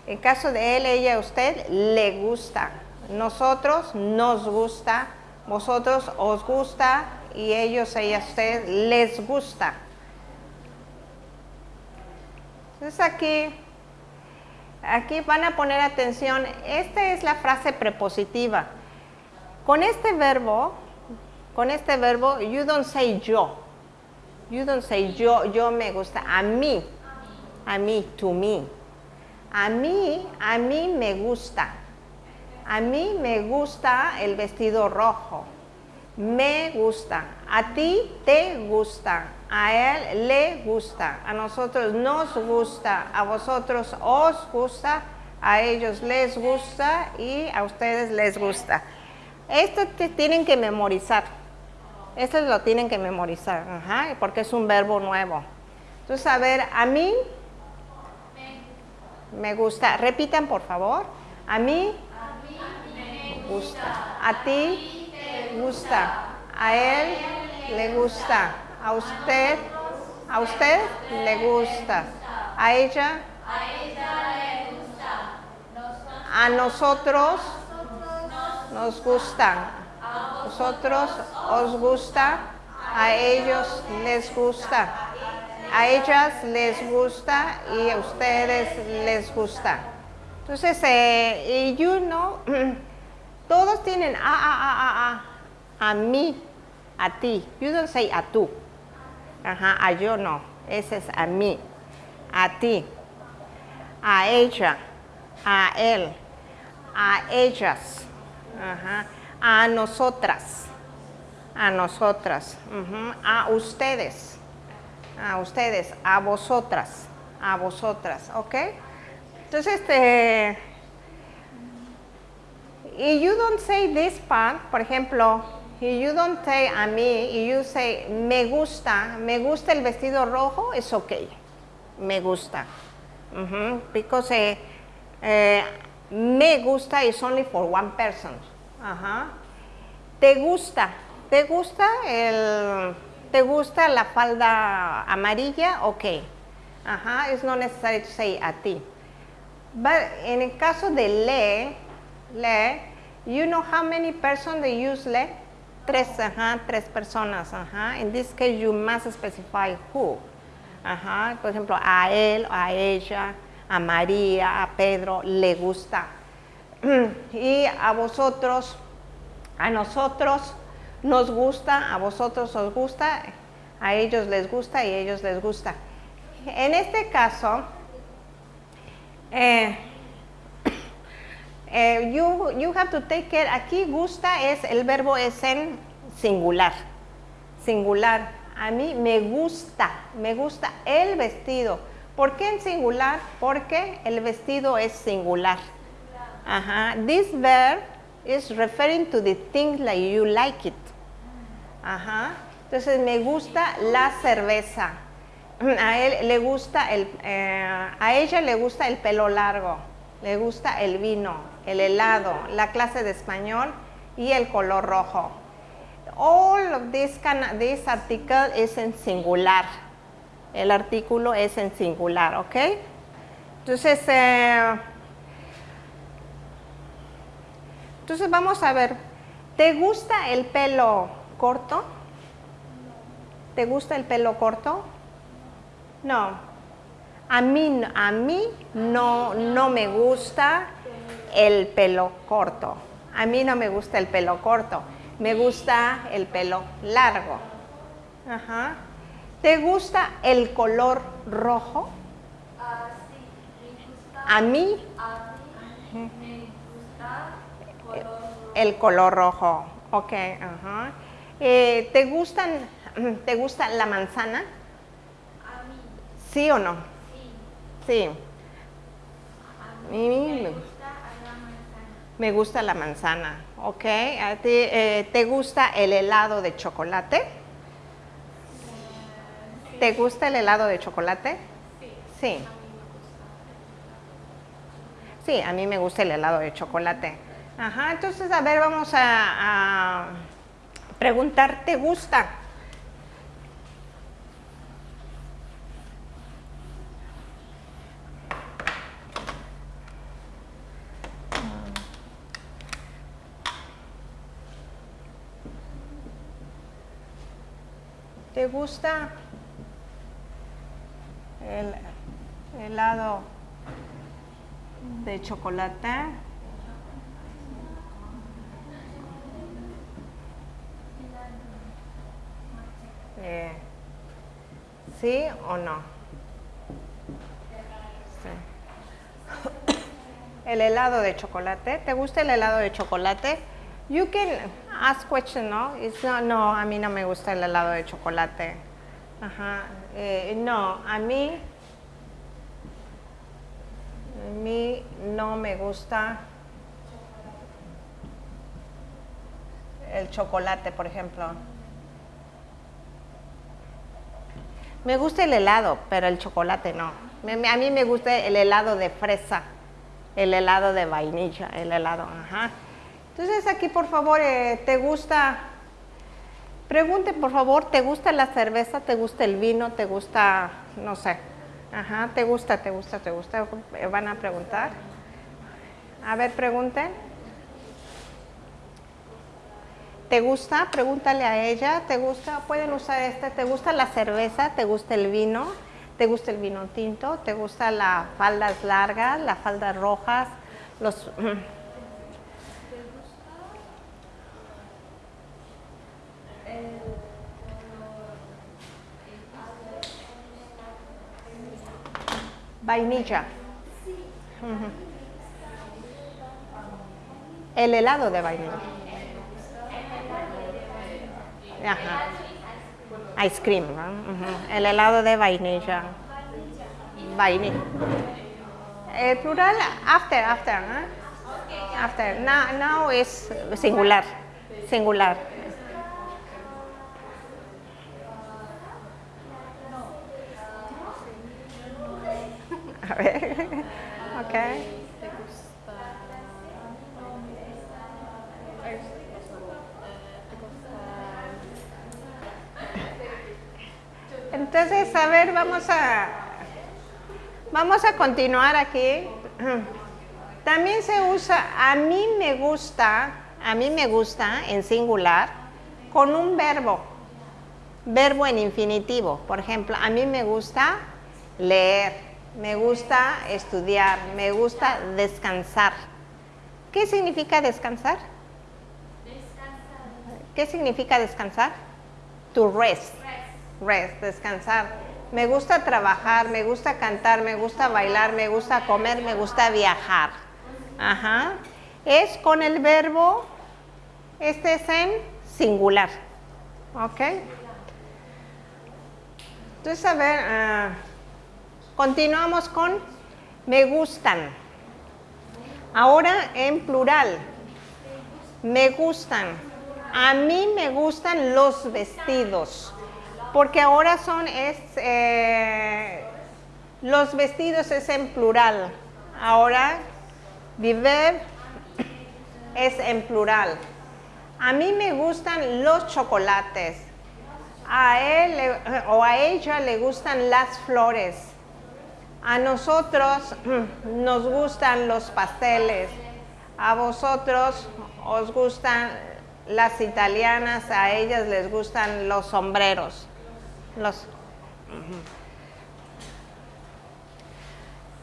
En caso de él, ella, usted, le gusta. Nosotros nos gusta. Vosotros os gusta. Y ellos, ella, usted, les gusta. Entonces aquí, aquí van a poner atención. Esta es la frase prepositiva. Con este verbo, con este verbo, you don't say yo. You don't say yo, yo me gusta. A mí. A mí, to me. A mí, a mí me gusta. A mí me gusta el vestido rojo. Me gusta. A ti te gusta. A él le gusta. A nosotros nos gusta. A vosotros os gusta. A ellos les gusta y a ustedes les gusta. Esto te tienen que memorizar. Esto lo tienen que memorizar, porque es un verbo nuevo. Entonces, a ver, a mí me gusta. Repitan, por favor. A mí me gusta. A ti gusta. A él le gusta. A usted, a usted le gusta. A ella, a nosotros nos gusta. A vosotros os gusta. A ellos les gusta. A ellas les gusta y a ustedes les gusta. Entonces, eh, y you know, todos tienen a, a, a, a, a, a mí, a ti. You don't say a tú. Ajá, a yo no. Ese es a mí, a ti, a ella, a él, a ellas, a nosotras, a nosotras, a ustedes, a ustedes, a vosotras, a vosotras, ¿ok? Entonces, este, y you don't say this part, por ejemplo, y you don't say a mí, y you say me gusta, me gusta el vestido rojo, es ok, me gusta. Because eh, eh, me gusta is only for one person. Ajá. ¿Te gusta? ¿Te gusta el, te gusta la falda amarilla? Ok. Ajá, it's not necessary to say a ti. But en el caso de le, le, you know how many persons they use le? Tres, ajá, tres personas, ajá. In this case, you must specify who. Ajá, por ejemplo, a él, a ella, a María, a Pedro, le gusta. Y a vosotros, a nosotros nos gusta, a vosotros os gusta, a ellos les gusta y a ellos les gusta. En este caso, eh, eh, you, you have to take care, aquí gusta es, el verbo es en singular, singular. A mí me gusta, me gusta el vestido. ¿Por qué en singular? Porque el vestido es singular. Ajá. This verb is referring to the thing like you like it. Ajá. Entonces me gusta la cerveza. A él le gusta el, eh, a ella le gusta el pelo largo, le gusta el vino, el helado, la clase de español y el color rojo. All of this, can, this article is en singular. El artículo es en singular, ¿ok? Entonces, eh, entonces vamos a ver. ¿Te gusta el pelo corto? ¿Te gusta el pelo corto? No. A mí, a mí no, no me gusta el pelo corto. A mí no me gusta el pelo corto. Me gusta el pelo largo. Ajá. ¿Te gusta el color rojo? A mí me gusta el color rojo. Ok. Ajá. Eh, ¿Te gustan, te gusta la manzana? A mí, ¿Sí o no? sí. Sí. A mí me me- gusta la manzana. Me gusta la manzana, ¿ok? ¿A ti, eh, ¿Te gusta el helado de chocolate? ¿Te gusta el helado de chocolate? Sí. Sí, a mí me gusta el helado de chocolate. Ajá, entonces, a ver, vamos a, a preguntar, ¿te gusta? ¿Te gusta el helado de chocolate? Eh, ¿Sí o no? Sí. El helado de chocolate. ¿Te gusta el helado de chocolate? You can ask question, ¿no? It's no, a mí no me gusta el helado de chocolate. Ajá. Eh, no, a mí, a mí no me gusta el chocolate, por ejemplo. Me gusta el helado, pero el chocolate no. A mí me gusta el helado de fresa, el helado de vainilla, el helado, ajá. Entonces aquí, por favor, eh, ¿te gusta? Pregunte, por favor, ¿te gusta la cerveza? ¿Te gusta el vino? ¿Te gusta, no sé? Ajá, ¿te gusta, te gusta, te gusta? ¿Van a preguntar? A ver, pregunten. ¿Te gusta? Pregúntale a ella. ¿Te gusta? Pueden usar este. ¿Te gusta la cerveza? ¿Te gusta el vino? ¿Te gusta el vino tinto? ¿Te gusta las faldas largas, las faldas rojas? Los, Vainilla. Ujú. El helado de vainilla. Ajá. Ice cream. El helado de vainilla. Vainilla. El plural, after, after. ¿no? After. Now, now es singular. Singular. A ver. Ok. Entonces, a ver, vamos a vamos a continuar aquí. También se usa a mí me gusta, a mí me gusta en singular con un verbo. Verbo en infinitivo. Por ejemplo, a mí me gusta leer, me gusta estudiar, me gusta descansar. ¿Qué significa descansar? ¿Qué significa descansar? To rest. Rest, descansar. Me gusta trabajar, me gusta cantar, me gusta bailar, me gusta comer, me gusta viajar. Ajá. Es con el verbo, este es en singular. ¿Ok? Entonces, a ver, ah, continuamos con me gustan. Ahora en plural. Me gustan. A mí me gustan los vestidos. Porque ahora son, es, eh, los vestidos es en plural. Ahora, viver es en plural. A mí me gustan los chocolates. A él o a ella le gustan las flores. A nosotros nos gustan los pasteles. A vosotros os gustan las italianas, a ellas les gustan los sombreros. Los.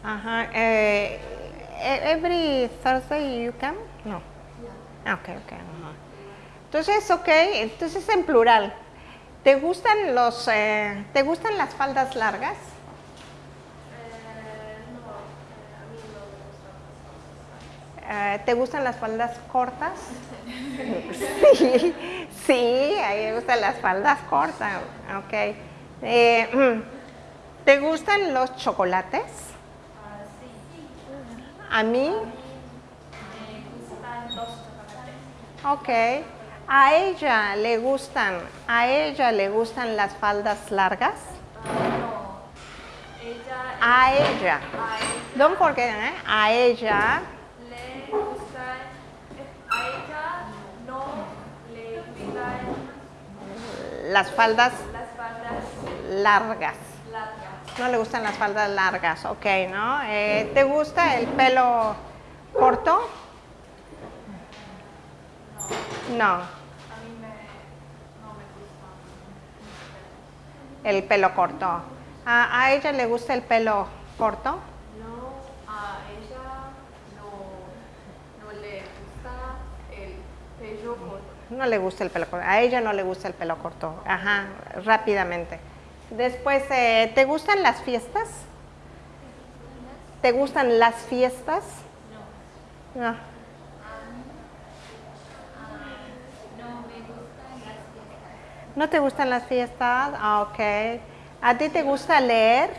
Ajá. eh, e- every Thursday you come? No. Ah, Ok, ok. ajá. Entonces, ok, entonces en plural. ¿Te gustan los, eh, te gustan las faldas largas? Eh, ¿Te gustan las faldas cortas? Sí, sí, a mí me gustan las faldas cortas. Ok. Eh, ¿Te gustan los chocolates? A mí, Me gustan los chocolates. ok. A ella le gustan, a ella le gustan las faldas largas. No. Ella, A ella. Don't forget, ¿eh? A ella le gustan, a ella no le gustan las faldas las faldas largas. largas. No le gustan las faldas largas, ok, ¿no? Eh, ¿Te gusta el pelo corto? No, A mí me, no me gusta. el pelo corto. ¿A, a ella le gusta el pelo corto? No, a ella no, no le gusta el pelo corto. No le gusta el pelo corto. A ella no le gusta el pelo corto. Ajá, rápidamente. Después, eh, ¿te gustan las fiestas? ¿Te gustan las fiestas? No. No me fiestas. ¿No te gustan las fiestas? Ah, ok. ¿A ti te gusta leer?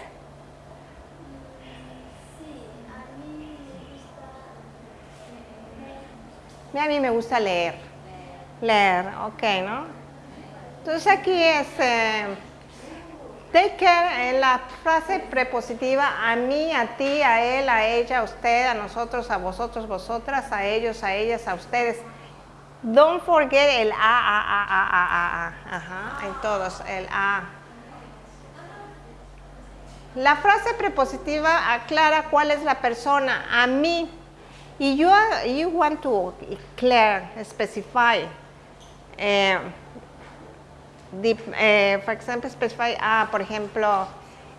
A mí me gusta leer. Leer, ok, ¿no? Entonces aquí es, eh, take care en la frase prepositiva a mí, a ti, a él, a ella, a usted, a nosotros, a vosotros, vosotras, a ellos, a ellas, a ustedes. Don't forget el a, a, a, a, a, a, a. Ajá, en todos, el a. La frase prepositiva aclara cuál es la persona, a mí. Y you, you want to clear, specify eh, eh, for example, specify, ah, por ejemplo,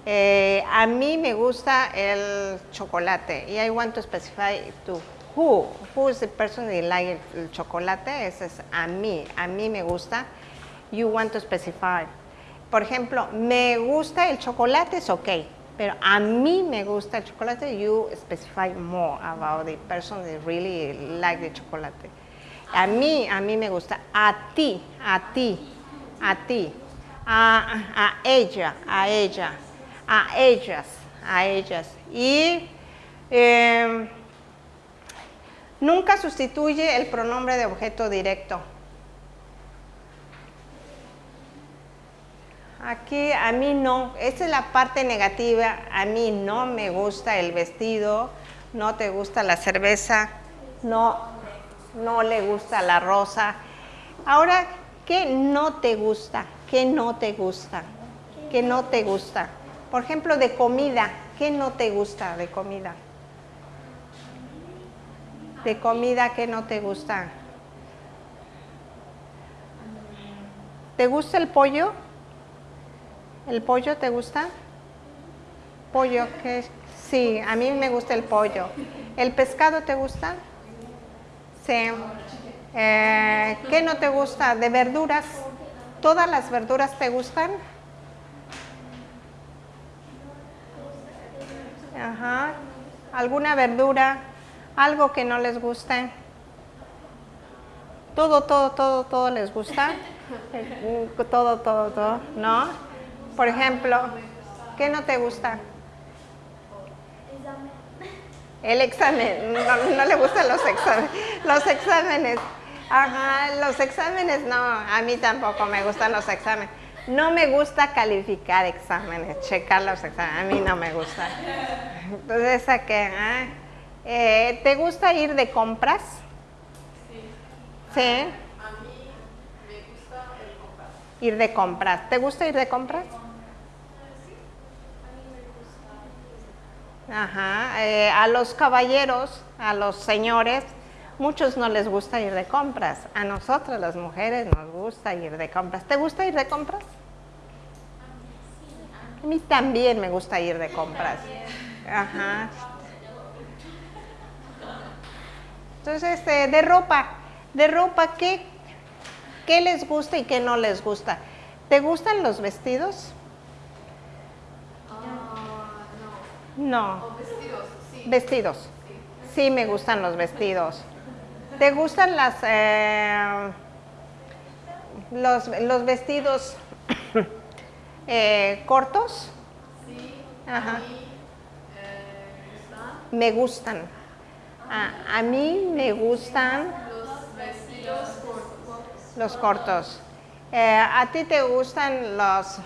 eh, a mí me gusta el chocolate y I want to specify to who, who is the person that like el, chocolate, ese es a mí, a mí me gusta, you want to specify. Por ejemplo, me gusta el chocolate, es ok, pero a mí me gusta el chocolate, you specify more about the person that really like the chocolate. A mí, a mí me gusta, a ti, a ti, a ti, a, ella, a ella, a ellas, a ellas. Y eh, nunca sustituye el pronombre de objeto directo. Aquí a mí no, esa es la parte negativa, a mí no me gusta el vestido, no te gusta la cerveza, no, no le gusta la rosa. Ahora, ¿qué no te gusta? ¿Qué no te gusta? ¿Qué no te gusta? Por ejemplo, de comida, ¿qué no te gusta de comida? De comida, ¿qué no te gusta? ¿Te gusta el pollo? ¿El pollo te gusta? Pollo, que sí, a mí me gusta el pollo. ¿El pescado te gusta? Sí. Eh, ¿Qué no te gusta? ¿De verduras? ¿Todas las verduras te gustan? Ajá. ¿Alguna verdura? ¿Algo que no les guste? Todo, todo, todo, todo les gusta. Todo, todo, todo, ¿no? Por ejemplo, ¿qué no te gusta? El examen. No, no le gustan los exámenes. Los exámenes. Ajá, los exámenes no, a mí tampoco me gustan los exámenes. No me gusta calificar exámenes, checar los exámenes, a mí no me gusta. Entonces, ¿a qué? Ah, eh, ¿Te gusta ir de compras? Sí. ¿Sí? A mí me gusta el comprar. Ir de compras. ¿Te gusta ir de compras? Ajá. Eh, a los caballeros, a los señores, muchos no les gusta ir de compras. A nosotras las mujeres nos gusta ir de compras. ¿Te gusta ir de compras? A mí también me gusta ir de compras. Ajá. Entonces, este, de ropa, de ropa, ¿qué, ¿qué les gusta y qué no les gusta? ¿Te gustan los vestidos? Ah, No. O vestidos, sí. Vestidos. Sí, me gustan los vestidos. ¿Te gustan las eh, los, los vestidos eh, cortos? Sí. Ajá. A mí eh, Me gustan. A, a mí me gustan los vestidos cortos. los cortos. Eh, ¿A ti te gustan los,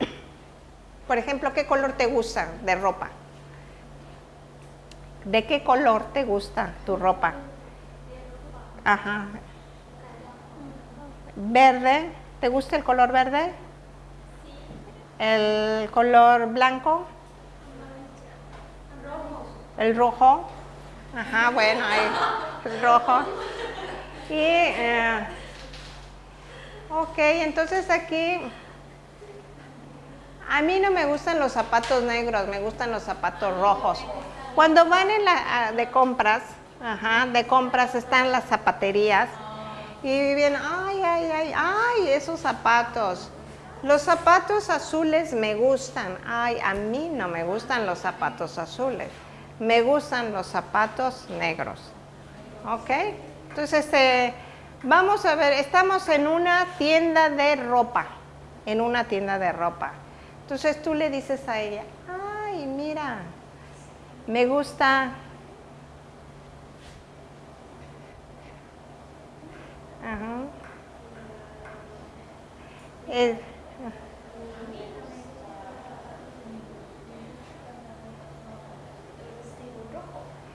por ejemplo, qué color te gusta de ropa? ¿De qué color te gusta tu ropa? Ajá. ¿Verde? ¿Te gusta el color verde? ¿El color blanco? ¿El rojo? Ajá, bueno, ahí, el rojo. Y, eh, ok, entonces aquí, a mí no me gustan los zapatos negros, me gustan los zapatos rojos. Cuando van en la, a- de compras, ajá, de compras están las zapaterías y vienen, ay, ay, ay, ay, esos zapatos. Los zapatos azules me gustan. Ay, a mí no me gustan los zapatos azules. Me gustan los zapatos negros. ¿Ok? Entonces, este, vamos a ver, estamos en una tienda de ropa. En una tienda de ropa. Entonces tú le dices a ella, ay, mira, me gusta. Eh,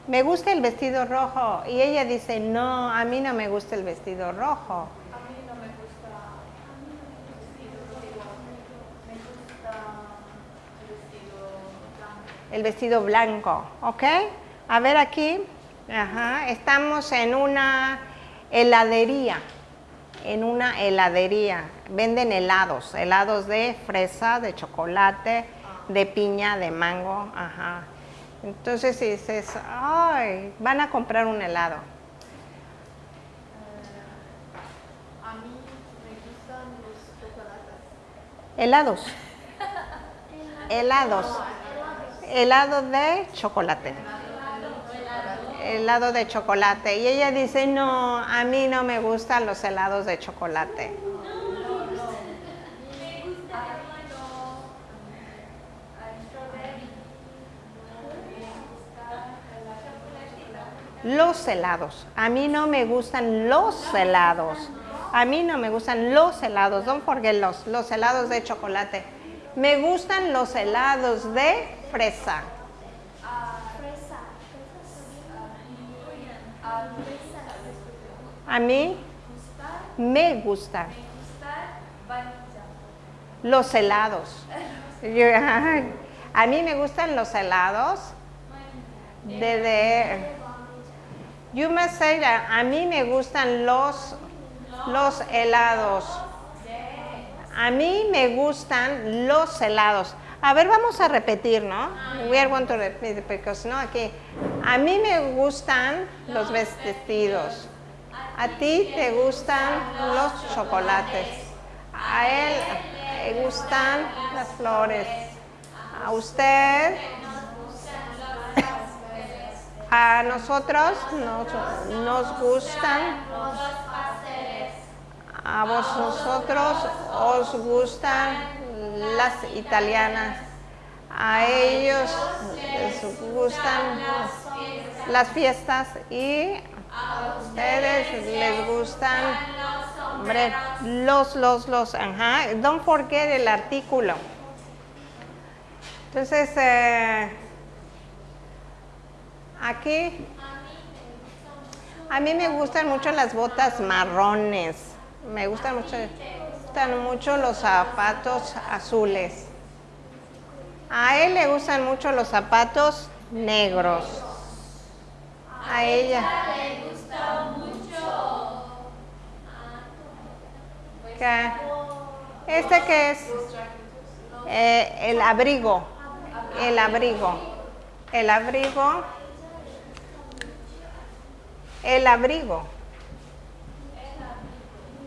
me gusta el vestido rojo. Y ella dice, no, a mí no me gusta el vestido rojo. A mí no me gusta el vestido rojo, me gusta el vestido blanco. ¿ok? A ver aquí, ajá, estamos en una heladería. en una heladería. Venden helados, helados de fresa, de chocolate, de piña, de mango. Ajá. Entonces si dices, ay, van a comprar un helado. A mí me gustan los chocolates. Helados. Helados. Helado de chocolate. Helado de chocolate. Y ella dice, no, a mí no me gustan los helados de chocolate. Los helados. A mí no me gustan los helados. A mí no me gustan los helados. Don't forget los, los helados de chocolate. Me gustan los helados de fresa. A mí me gustan los helados. A mí me gustan los helados de, de you must say that a mí me gustan los los helados. A mí me gustan los helados. A ver, vamos a repetir, ¿no? We are going to repeat because no aquí. A mí me gustan los vestidos. A ti te gustan los chocolates. A él le gustan las flores. A usted a nosotros nos, nos gustan a vosotros os gustan las italianas. A ellos les gustan las fiestas y a ustedes les gustan los, los, los. Ajá. Don't forget el artículo. Entonces, eh, aquí, a mí me gustan mucho las botas marrones. Me gustan mucho, gustan mucho los zapatos azules. A él le gustan mucho los zapatos negros. A ella. ¿Qué? ¿Este qué es? Eh, el abrigo. El abrigo. El abrigo. El abrigo.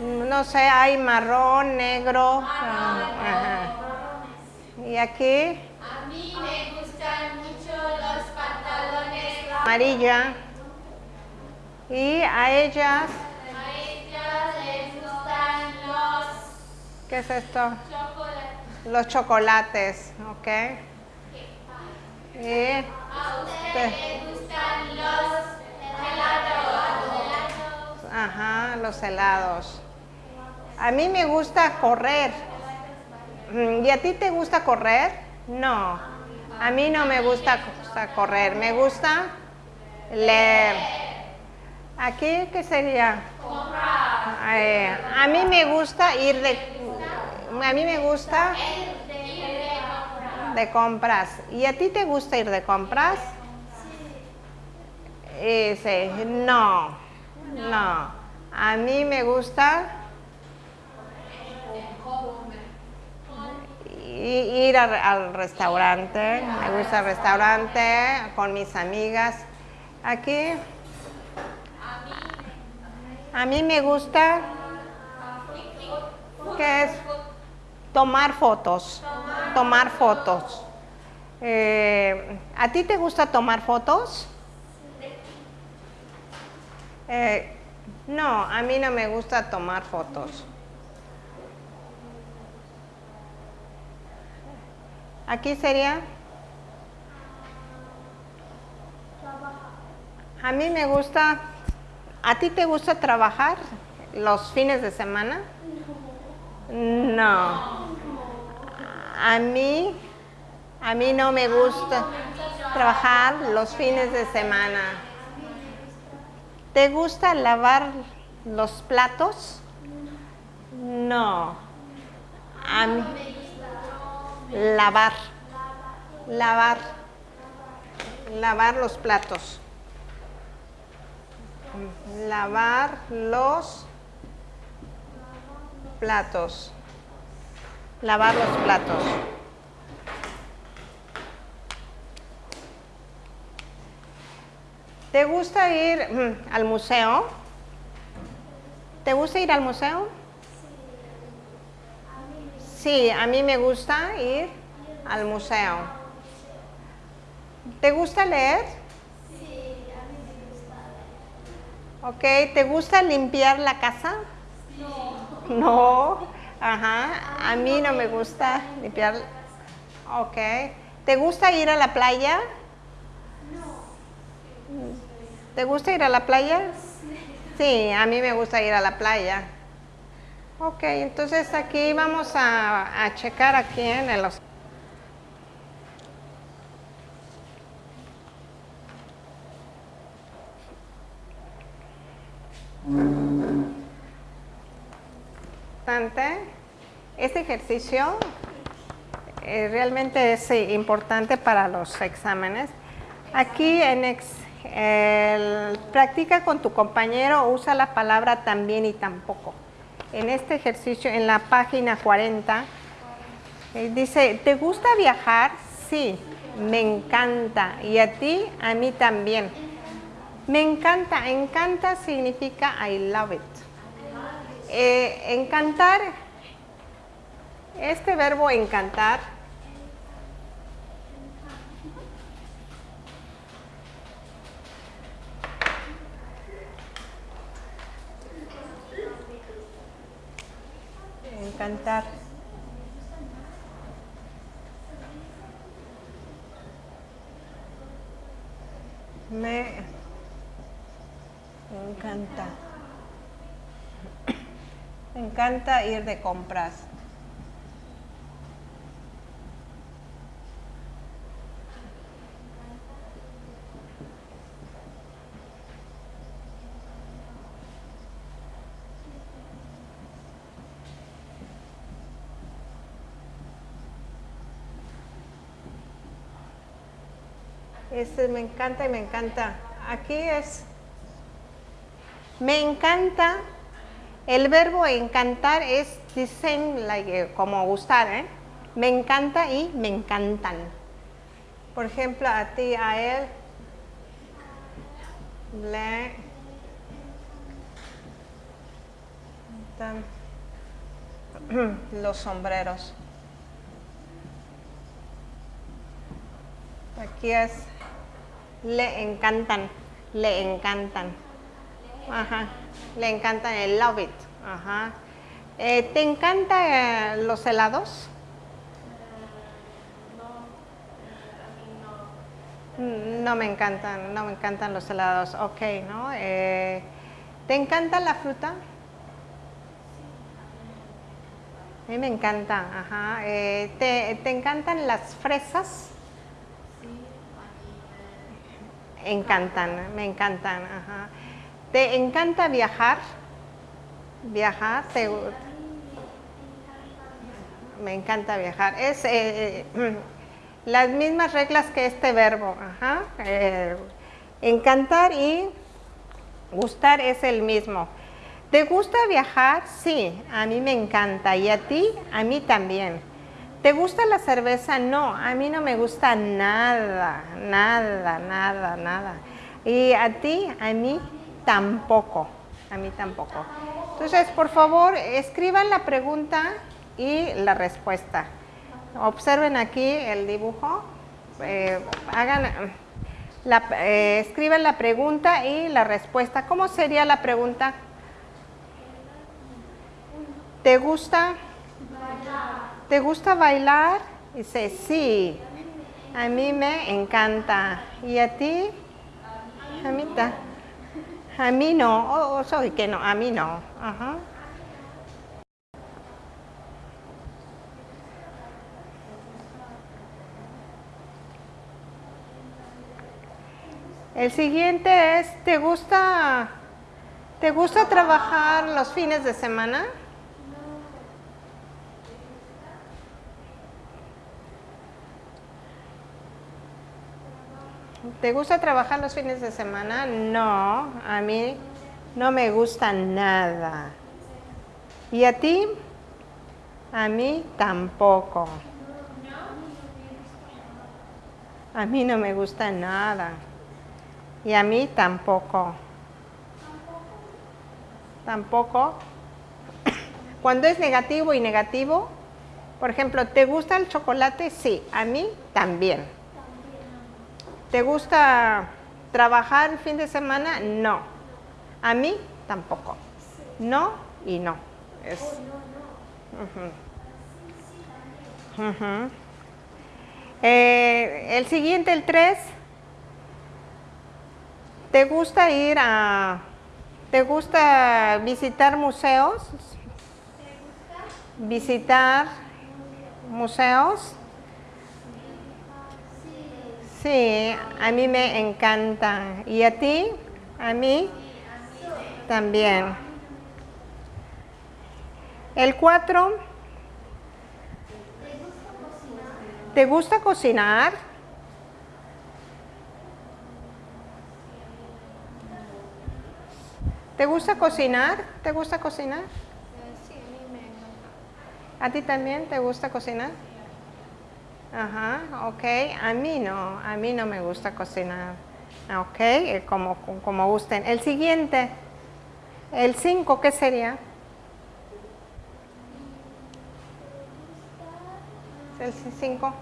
No sé, hay marrón, negro. Ajá. Y aquí. A mí me gustan mucho los pantalones amarilla. Y a ellas. A ellas les gustan los ¿Qué es esto? chocolates. Los chocolates, ¿ok? Y A usted le gustan los helados. Ajá, los helados. A mí me gusta correr. Mm, ¿Y a ti te gusta correr? No. A mí no me gusta, correr. Me gusta leer. ¿Aquí qué sería? Eh, a mí me gusta ir de... A mí me gusta de compras. ¿Y a ti te gusta ir de compras? Sí. no, no. A mí me gusta ir al, al restaurante. Me gusta el restaurante con mis amigas. Aquí. A mí me gusta. ¿Qué es? Tomar fotos. Tomar fotos. Eh, ¿A ti te gusta tomar fotos? Eh, no, a mí no me gusta tomar fotos. Aquí sería. A mí me gusta. ¿A ti te gusta trabajar los fines de semana? No. A mí, a mí no me gusta trabajar los fines de semana. ¿Te gusta lavar los platos? No. A mí. Lavar. Lavar. Lavar los platos. Lavar los platos. Lavar los platos. ¿Te gusta ir mm, al museo? ¿Te gusta ir al museo? Sí, a mí me gusta ir al museo. ¿Te gusta leer? Sí, a mí me gusta leer. Ok, ¿te gusta limpiar la casa? No. No, ajá, a mí no me gusta limpiar. Ok, ¿te gusta ir a la playa? ¿Te gusta ir a la playa? Sí, a mí me gusta ir a la playa. Ok, entonces aquí vamos a, checar aquí en el... Este ejercicio eh, realmente es importante para los exámenes. Aquí en el, practica con tu compañero, usa la palabra también y tampoco. En este ejercicio, en la página 40, eh, dice, ¿te gusta viajar? Sí, me encanta. ¿Y a ti? A mí también. Me encanta. Encanta significa I love it. Eh, encantar, este verbo encantar encantar. Me encanta. Me encanta ir de compras. Este me encanta y me encanta. Aquí es, me encanta, el verbo encantar es dicen like, como gustar, ¿eh? Me encanta y me encantan. Por ejemplo, a ti, a él, los sombreros. Aquí es le encantan, le encantan. Ajá, le encantan el love it. Ajá. Eh, ¿Te encantan los helados? Mm, no me encantan, no me encantan los helados. Ok, ¿no? Eh, ¿Te encanta la fruta? A mí me encanta, ajá. Eh, ¿te, ¿Te encantan las fresas? Encantan, me encantan. Ajá. ¿Te encanta viajar? ¿Viajar? Me encanta viajar. Es eh, eh, las mismas reglas que este verbo. Ajá. Eh, encantar y gustar es el mismo. ¿Te gusta viajar? Sí, a mí me encanta. ¿Y a ti? A mí también. ¿Te gusta la cerveza? No, a mí no me gusta nada, nada, nada, nada. Y a ti, a mí tampoco, a mí tampoco. Entonces, por favor, escriban la pregunta y la respuesta. Observen aquí el dibujo, eh, hagan, la, eh, escriban la pregunta y la respuesta. ¿Cómo sería la pregunta? ¿Te gusta? ¿te gusta bailar? Dice, sí, a mí me encanta. ¿Y a ti? A mí, a mí no, oh, oh, soy que no, a mí no. Ajá. El siguiente es, ¿te gusta, ¿te gusta trabajar los fines de semana? ¿Te gusta trabajar los fines de semana? No, a mí no me gusta nada. ¿Y a ti? A mí tampoco. A mí no me gusta nada. Y a mí tampoco. Tampoco. Cuando es negativo y negativo, por ejemplo, ¿te gusta el chocolate? Sí, a mí también. ¿Te gusta trabajar el fin de semana? No. A mí tampoco. No y no. Es, Ujú. Ujú. Eh, el siguiente, el 3. ¿Te gusta ir a... ¿Te gusta visitar museos? Visitar museos. Sí, a mí me encanta. ¿Y a ti? A mí también. El 4. ¿Te gusta cocinar? ¿Te gusta cocinar? ¿Te gusta cocinar? Sí, a mí me encanta. ¿A ti también te gusta cocinar? Ajá, ok. A mí no, a mí no me gusta cocinar. Ok, eh, como, como gusten. El siguiente, el 5, ¿qué sería? El 5.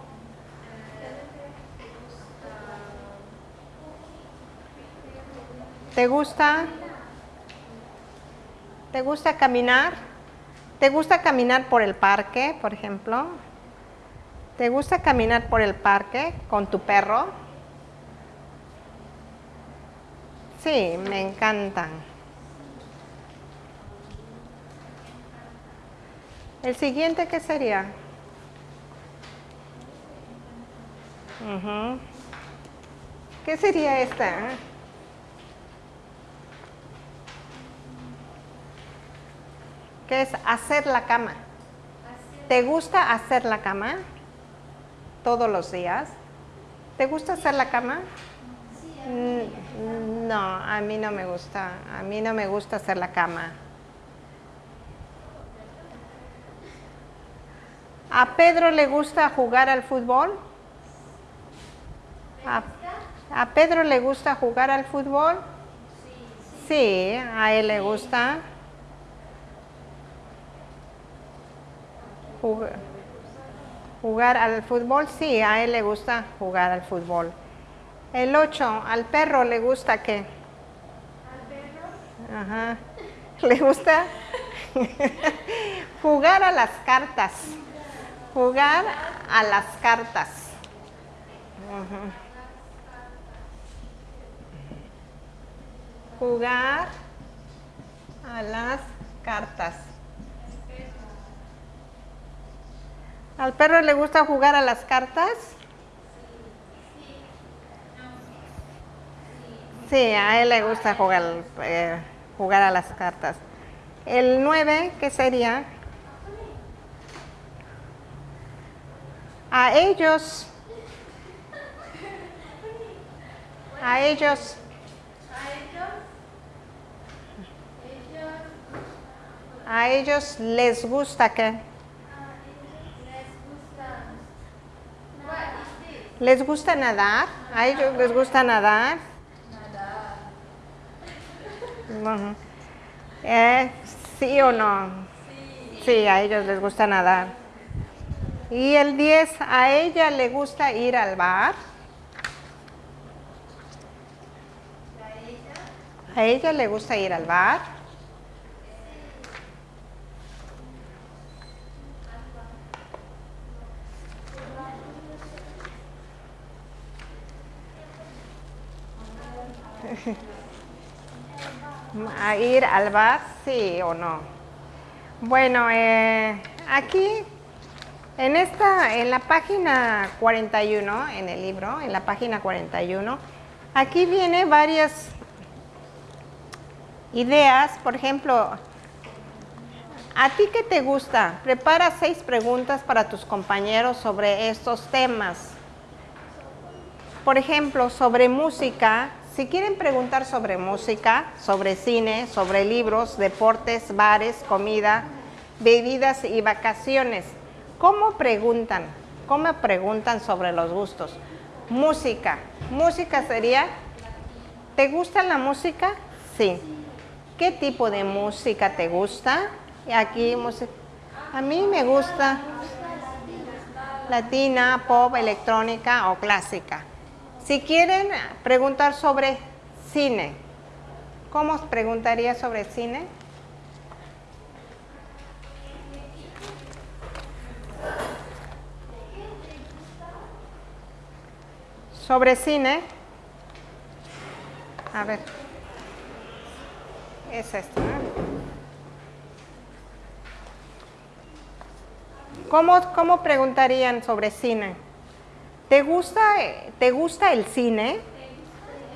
¿Te gusta? ¿Te gusta caminar? ¿Te gusta caminar por el parque, por ejemplo? ¿Te gusta caminar por el parque con tu perro? Sí, me encantan. ¿El siguiente qué sería? ¿Qué sería esta? ¿Qué es hacer la cama? ¿Te gusta hacer la cama? Todos los días. ¿Te gusta hacer la cama? Mm, No, a mí no me gusta. A mí no me gusta hacer la cama. ¿A Pedro le gusta jugar al fútbol? ¿A, a Pedro le gusta jugar al fútbol? Sí, a él le gusta. Jug- Jugar al fútbol, sí, a él le gusta jugar al fútbol. El 8, al perro le gusta qué? Ajá. ¿Le gusta? Jugar a las cartas. Jugar a las cartas. Ujú. Jugar a las cartas. ¿Al perro le gusta jugar a las cartas? Sí, a él le gusta jugar, eh, jugar a las cartas. El 9, ¿qué sería? A ellos. A ellos. A ellos les gusta qué? ¿Les gusta nadar? ¿A ellos les gusta nadar? Ujú. Eh, ¿Sí o no? Sí, a ellos les gusta nadar. Y el 10, ¿a ella le gusta ir al bar? ¿A ella le gusta ir al bar? ¿A ir al bar? Sí o no. Bueno, eh, aquí en esta, en la página 41, en el libro, en la página 41, Aquí viene varias ideas, por ejemplo, ¿a ti qué te gusta? Prepara seis preguntas para tus compañeros sobre estos temas. Por ejemplo, sobre música, si quieren preguntar sobre música, sobre cine, sobre libros, deportes, bares, comida, bebidas y vacaciones, ¿cómo preguntan? ¿Cómo preguntan sobre los gustos? Música. Música sería, ¿te gusta la música? Sí. ¿Qué tipo de música te gusta? Aquí, a mí me gusta latina, pop, electrónica o clásica. Si quieren preguntar sobre cine, ¿cómo os preguntaría sobre cine? Sobre cine. A ver. Es esto. ¿Cómo, ¿Cómo preguntarían sobre cine? ¿Te gusta, ¿Te gusta el cine?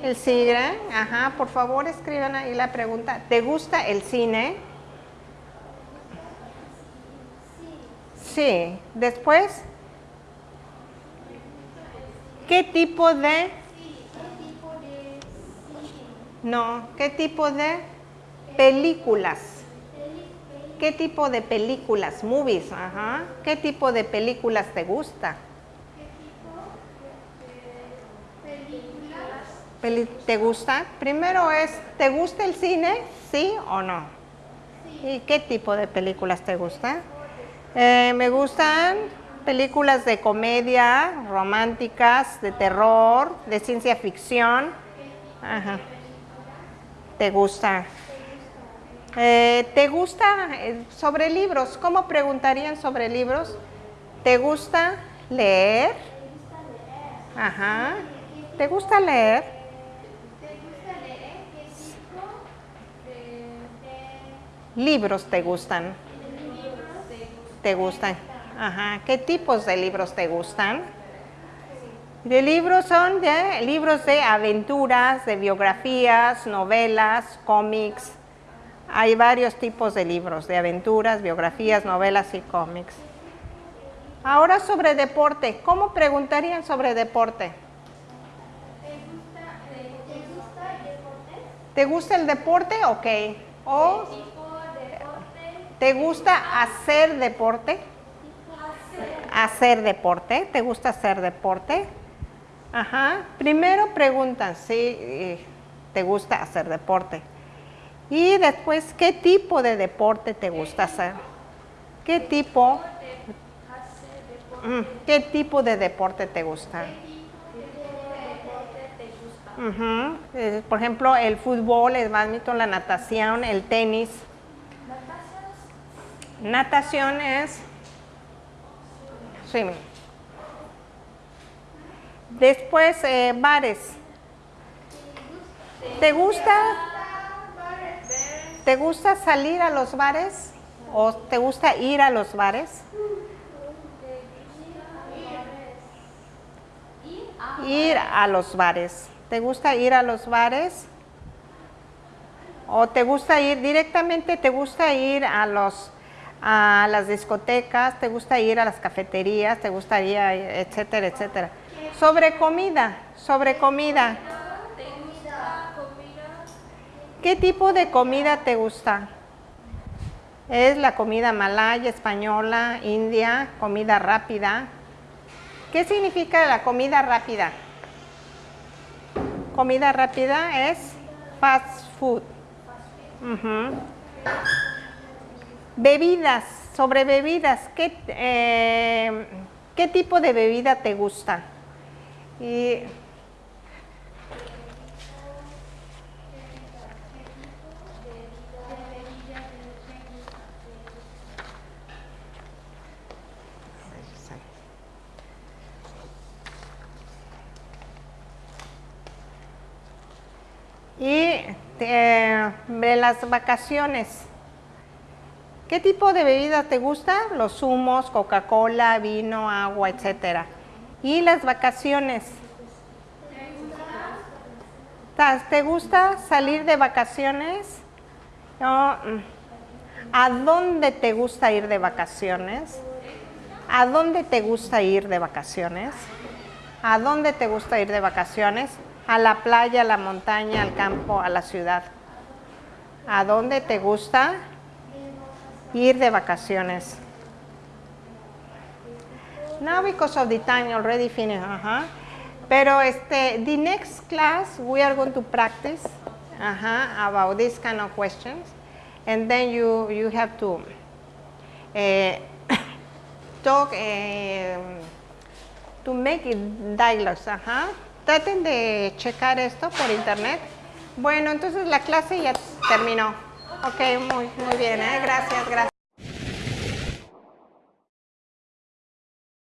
El cine, ajá, por favor escriban ahí la pregunta. ¿Te gusta el cine? Sí. Después, ¿qué tipo de? No, ¿qué tipo de películas? ¿Qué tipo de películas? Movies, ajá. ¿Qué tipo de películas te gusta? ¿Te gusta? Primero es, ¿te gusta el cine? ¿Sí o no? ¿Y qué tipo de películas te gustan? Eh, me gustan películas de comedia, románticas, de terror, de ciencia ficción. Ajá. ¿Te gusta? Eh, ¿Te gusta eh, sobre libros? ¿Cómo preguntarían sobre libros? ¿Te gusta leer? Ajá. ¿Te gusta leer? Libros te gustan? ¿Te gustan? Ajá. ¿Qué tipos de libros te gustan? De libros son de libros de aventuras, de biografías, novelas, cómics. Hay varios tipos de libros, de aventuras, biografías, novelas y cómics. Ahora sobre deporte. ¿Cómo preguntarían sobre deporte? ¿Te gusta el deporte? Ok. O ¿Te gusta hacer deporte? Hacer deporte. ¿Te gusta hacer deporte? Ajá. Primero preguntan si te gusta hacer deporte. Y después, ¿qué tipo de deporte te gusta hacer? ¿Qué tipo? Mm, ¿Qué tipo de deporte te gusta? Eh, por ejemplo, el fútbol, el badminton, la natación, el tenis. Natación es swimming. Después, eh, bares. ¿Te gusta? ¿Te gusta salir a los bares? ¿O te gusta ir a los bares? Ir a los bares. ¿Te gusta ir a los bares? ¿O te gusta ir directamente, te gusta ir a los a las discotecas, te gusta ir a las cafeterías, te gustaría, etcétera, etcétera. Sobre comida, sobre comida. ¿Qué tipo de comida te gusta? Es la comida malaya, española, india, comida rápida. ¿Qué significa la comida rápida? Comida rápida es fast food. Bebidas, sobre bebidas, ¿qué, eh, ¿qué tipo de bebida te gusta? Y, y eh, de las vacaciones. ¿Qué tipo de bebida te gusta? Los zumos, Coca-Cola, vino, agua, etcétera. Y las vacaciones. ¿Te gusta salir de vacaciones? No, mm. ¿A dónde te gusta ir de vacaciones? ¿A dónde te gusta ir de vacaciones? ¿A dónde te gusta ir de vacaciones? A la playa, a la montaña, al campo, a la ciudad. ¿A dónde te gusta ir de vacaciones? Now because of the time already finished. Uh-huh. Pero este, the next class we are going to practice uh-huh, about this kind of questions, and then you you have to uh, talk uh, to make it dialogues. Uh-huh. Traten de checar esto por internet. Bueno, entonces la clase ya terminó. Ok, muy, muy bien, ¿eh? gracias, gracias.